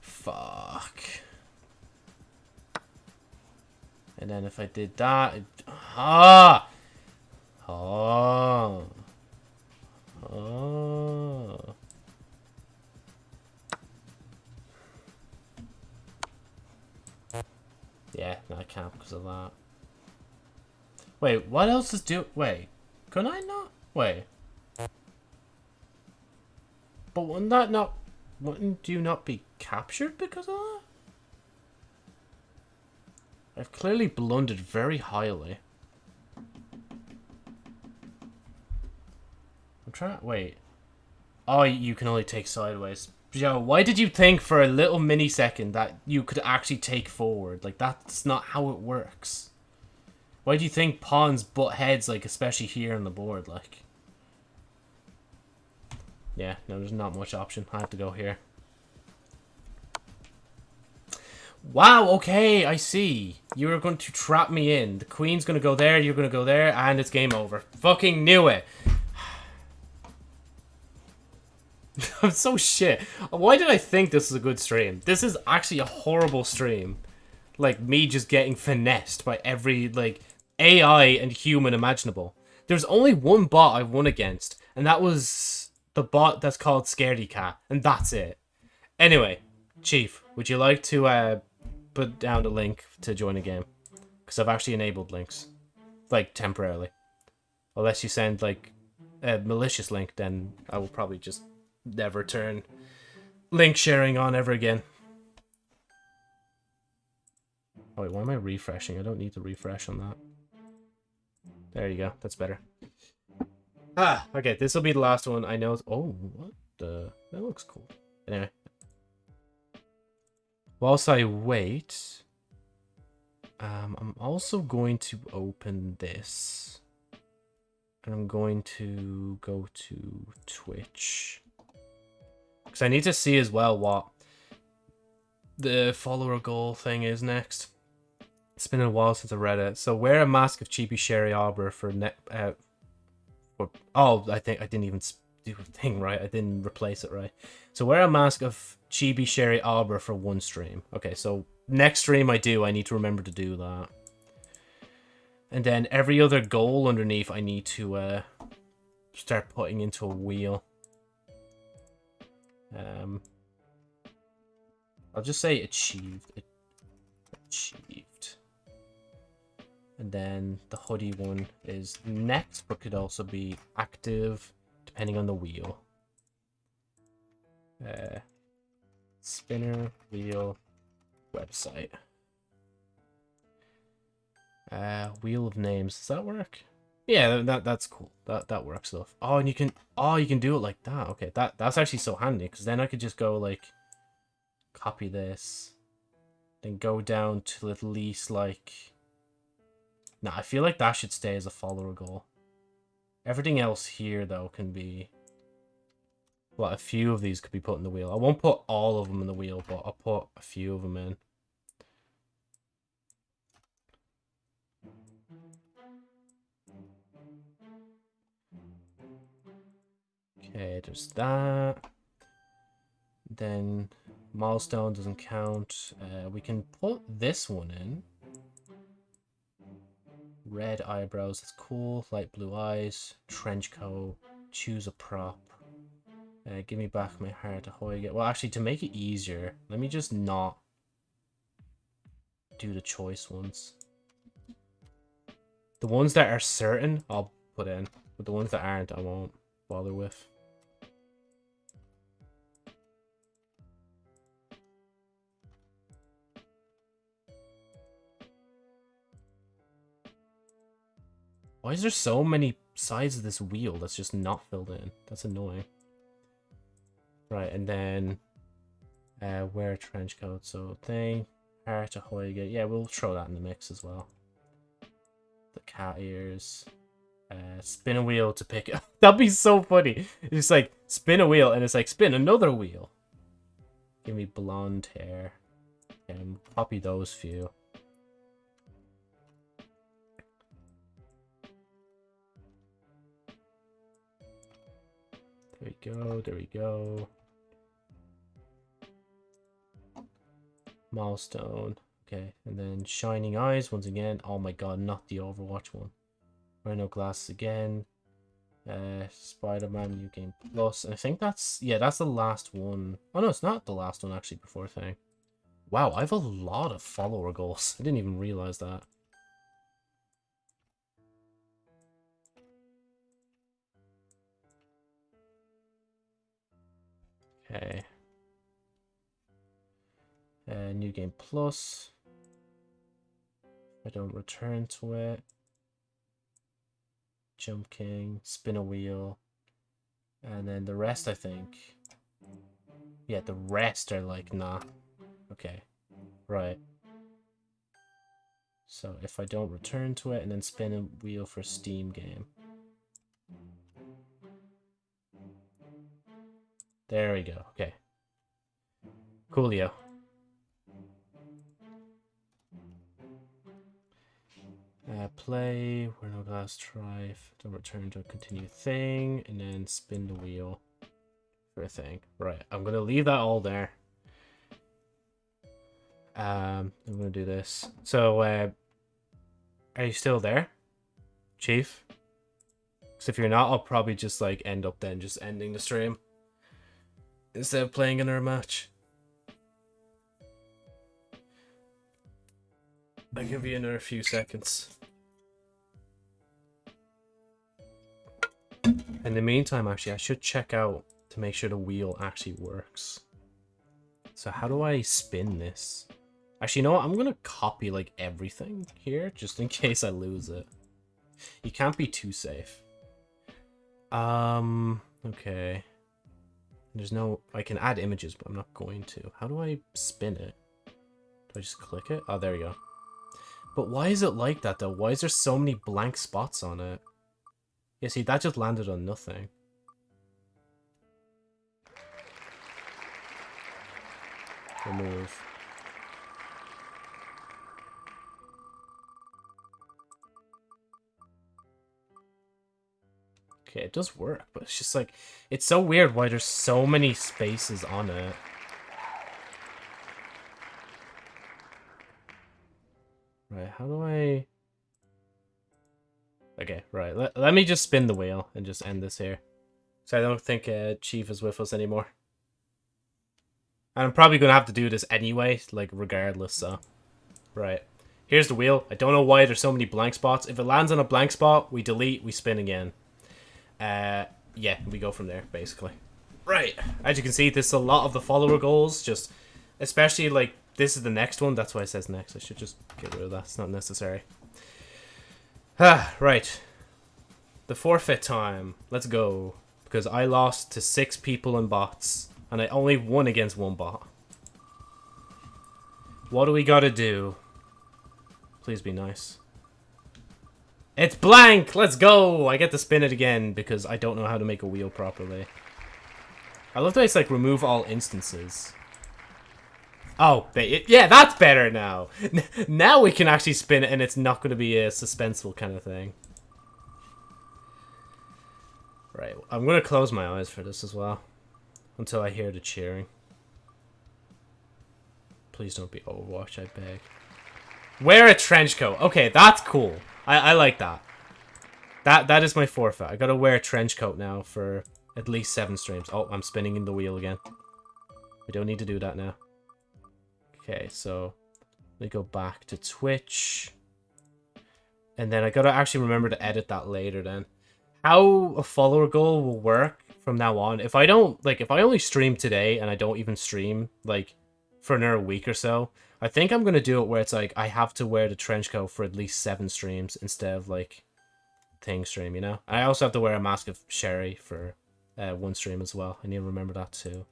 Fuck. And then if I did that... It, ah! Oh. Oh. Yeah, I can't because of that. Wait, what else is do- Wait, can I not? Wait. But wouldn't that not... Wouldn't you not be captured because of that? I've clearly blundered very highly. I'm trying to... Wait. Oh, you can only take sideways. Joe, why did you think for a little mini second that you could actually take forward? Like, that's not how it works. Why do you think pawns butt heads, like, especially here on the board, like? Yeah, no, there's not much option. I have to go here. Wow, okay, I see. You're going to trap me in. The queen's going to go there, you're going to go there, and it's game over. Fucking knew it. (sighs) I'm so shit. Why did I think this was a good stream? This is actually a horrible stream. Like, me just getting finessed by every, like, AI and human imaginable. There's only one bot I won against, and that was the bot that's called Scaredy Cat, and that's it. Anyway, Chief, would you like to uh, put down the link to join a game? Because I've actually enabled links. Like, temporarily. Unless you send, like, a malicious link, then I will probably just never turn link sharing on ever again. Oh wait, why am I refreshing? I don't need to refresh on that. There you go. That's better. Ah, okay. This will be the last one. I know. Oh, what the? That looks cool. Anyway. Whilst I wait, um, I'm also going to open this. And I'm going to go to Twitch. Because I need to see as well what the follower goal thing is next. It's been a while since I read it. So wear a mask of cheapy Sherry Arbor for net. Uh, for, oh, I think I didn't even do a (laughs) thing right. I didn't replace it right. So wear a mask of Chibi Sherry Arbor for one stream. Okay, so next stream I do, I need to remember to do that. And then every other goal underneath, I need to uh, start putting into a wheel. Um, I'll just say achieved. Achieved. And then the hoodie one is next, but could also be active, depending on the wheel. Uh, spinner, wheel, website. Uh, wheel of names. Does that work? Yeah, that that's cool. That that works stuff. Oh, and you can oh you can do it like that. Okay, that that's actually so handy because then I could just go like copy this, then go down to at least like. Nah, I feel like that should stay as a follower goal. Everything else here though can be. Well, a few of these could be put in the wheel. I won't put all of them in the wheel, but I'll put a few of them in. Okay, there's that. Then milestone doesn't count. Uh, we can put this one in. Red eyebrows, that's cool. Light blue eyes. Trench coat. Choose a prop. Uh, give me back my heart to it. Well, actually, to make it easier, let me just not do the choice ones. The ones that are certain, I'll put in. But the ones that aren't, I won't bother with. Why is there so many sides of this wheel that's just not filled in? That's annoying. Right, and then uh, wear a trench coat. So thing, heart, ahoy, yeah, we'll throw that in the mix as well. The cat ears. Uh, spin a wheel to pick (laughs) it. That'd be so funny. It's like spin a wheel and it's like spin another wheel. Give me blonde hair. And copy those few. There we go, there we go. Milestone. Okay, and then Shining Eyes once again. Oh my god, not the Overwatch one. Rhino Glass again. Uh, Spider-Man New Game Plus. And I think that's, yeah, that's the last one. Oh no, it's not the last one actually before thing. Wow, I have a lot of follower goals. (laughs) I didn't even realize that. Okay. Uh, new game plus. I don't return to it. Jump King, spin a wheel. And then the rest, I think. Yeah, the rest are like, nah. Okay. Right. So if I don't return to it and then spin a wheel for Steam game. There we go. Okay. Coolio. Uh, play, we're no glass try, don't return to a continue thing, and then spin the wheel for a thing. Right, I'm gonna leave that all there. Um, I'm gonna do this. So, uh, are you still there, Chief? Because if you're not, I'll probably just like end up then just ending the stream instead of playing another match. I'll give you another few seconds. In the meantime, actually, I should check out to make sure the wheel actually works. So how do I spin this? Actually, you know what? I'm going to copy, like, everything here, just in (laughs) case I lose it. You can't be too safe. Um, okay. There's no... I can add images, but I'm not going to. How do I spin it? Do I just click it? Oh, there you go. But why is it like that, though? Why is there so many blank spots on it? Yeah, see, that just landed on nothing. Remove. Okay, it does work, but it's just like, it's so weird why there's so many spaces on it. Right, how do I... Okay, right. Let, let me just spin the wheel and just end this here. So I don't think uh, Chief is with us anymore. And I'm probably going to have to do this anyway, like, regardless, so... Right. Here's the wheel. I don't know why there's so many blank spots. If it lands on a blank spot, we delete, we spin again. Uh, yeah, we go from there, basically. Right. As you can see, this is a lot of the follower goals, just... Especially, like, this is the next one. That's why it says next. I should just get rid of that. It's not necessary. (sighs) Ah, right. The forfeit time. Let's go. Because I lost to six people and bots. And I only won against one bot. What do we gotta do? Please be nice. It's blank! Let's go! I get to spin it again because I don't know how to make a wheel properly. I love that it's like remove all instances. Oh, yeah, that's better now. (laughs) now we can actually spin it and it's not going to be a suspenseful kind of thing. Right, I'm going to close my eyes for this as well. Until I hear the cheering. Please don't be Overwatch, I beg. Wear a trench coat. Okay, that's cool. I, I like that. That That is my forfeit. I gotta wear a trench coat now for at least seven streams. Oh, I'm spinning in the wheel again. We don't need to do that now. Okay, so let me go back to Twitch. And then I gotta actually remember to edit that later then. How a follower goal will work from now on. If I don't, like, if I only stream today and I don't even stream, like, for another week or so, I think I'm gonna do it where it's like, I have to wear the trench coat for at least seven streams instead of, like, thing stream, you know? I also have to wear a mask of Sherry for uh, one stream as well. I need to remember that too.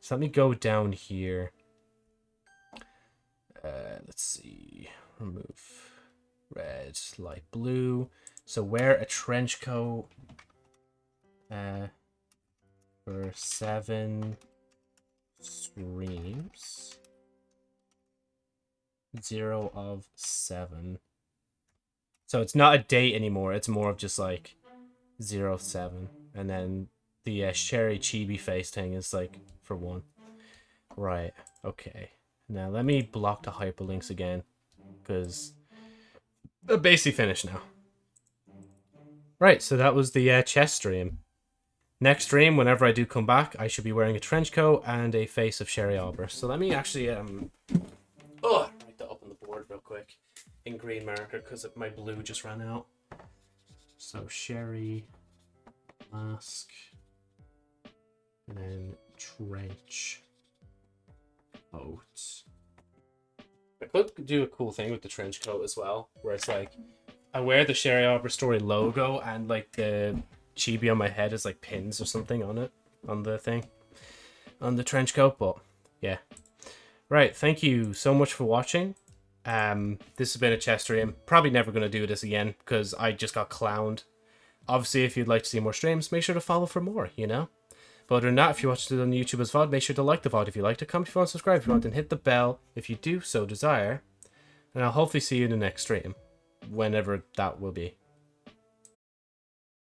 So let me go down here. Uh, let's see. Remove red, light blue. So wear a trench coat uh, for seven streams. Zero of seven. So it's not a date anymore. It's more of just like zero of seven. And then the uh, Sherry Chibi face thing is like for one. Right. Okay. Now let me block the hyperlinks again. Because they're basically finished now. Right, so that was the uh, chess stream. Next stream, whenever I do come back, I should be wearing a trench coat and a face of Sherry Albert. So let me actually um quick in green marker because my blue just ran out. So Sherry mask and then trench coat. I could do a cool thing with the trench coat as well, where it's like I wear the Sherry Arbor Story logo and like the chibi on my head is like pins or something on it on the thing on the trench coat. But yeah, right. Thank you so much for watching. Um, this has been a chess stream. Probably never gonna do this again because I just got clowned. Obviously, if you'd like to see more streams, make sure to follow for more. You know. But other than that, if you watched it on YouTube as VOD, make sure to like the VOD if you liked it, comment if you want, subscribe if you want, and hit the bell if you do so desire. And I'll hopefully see you in the next stream, whenever that will be.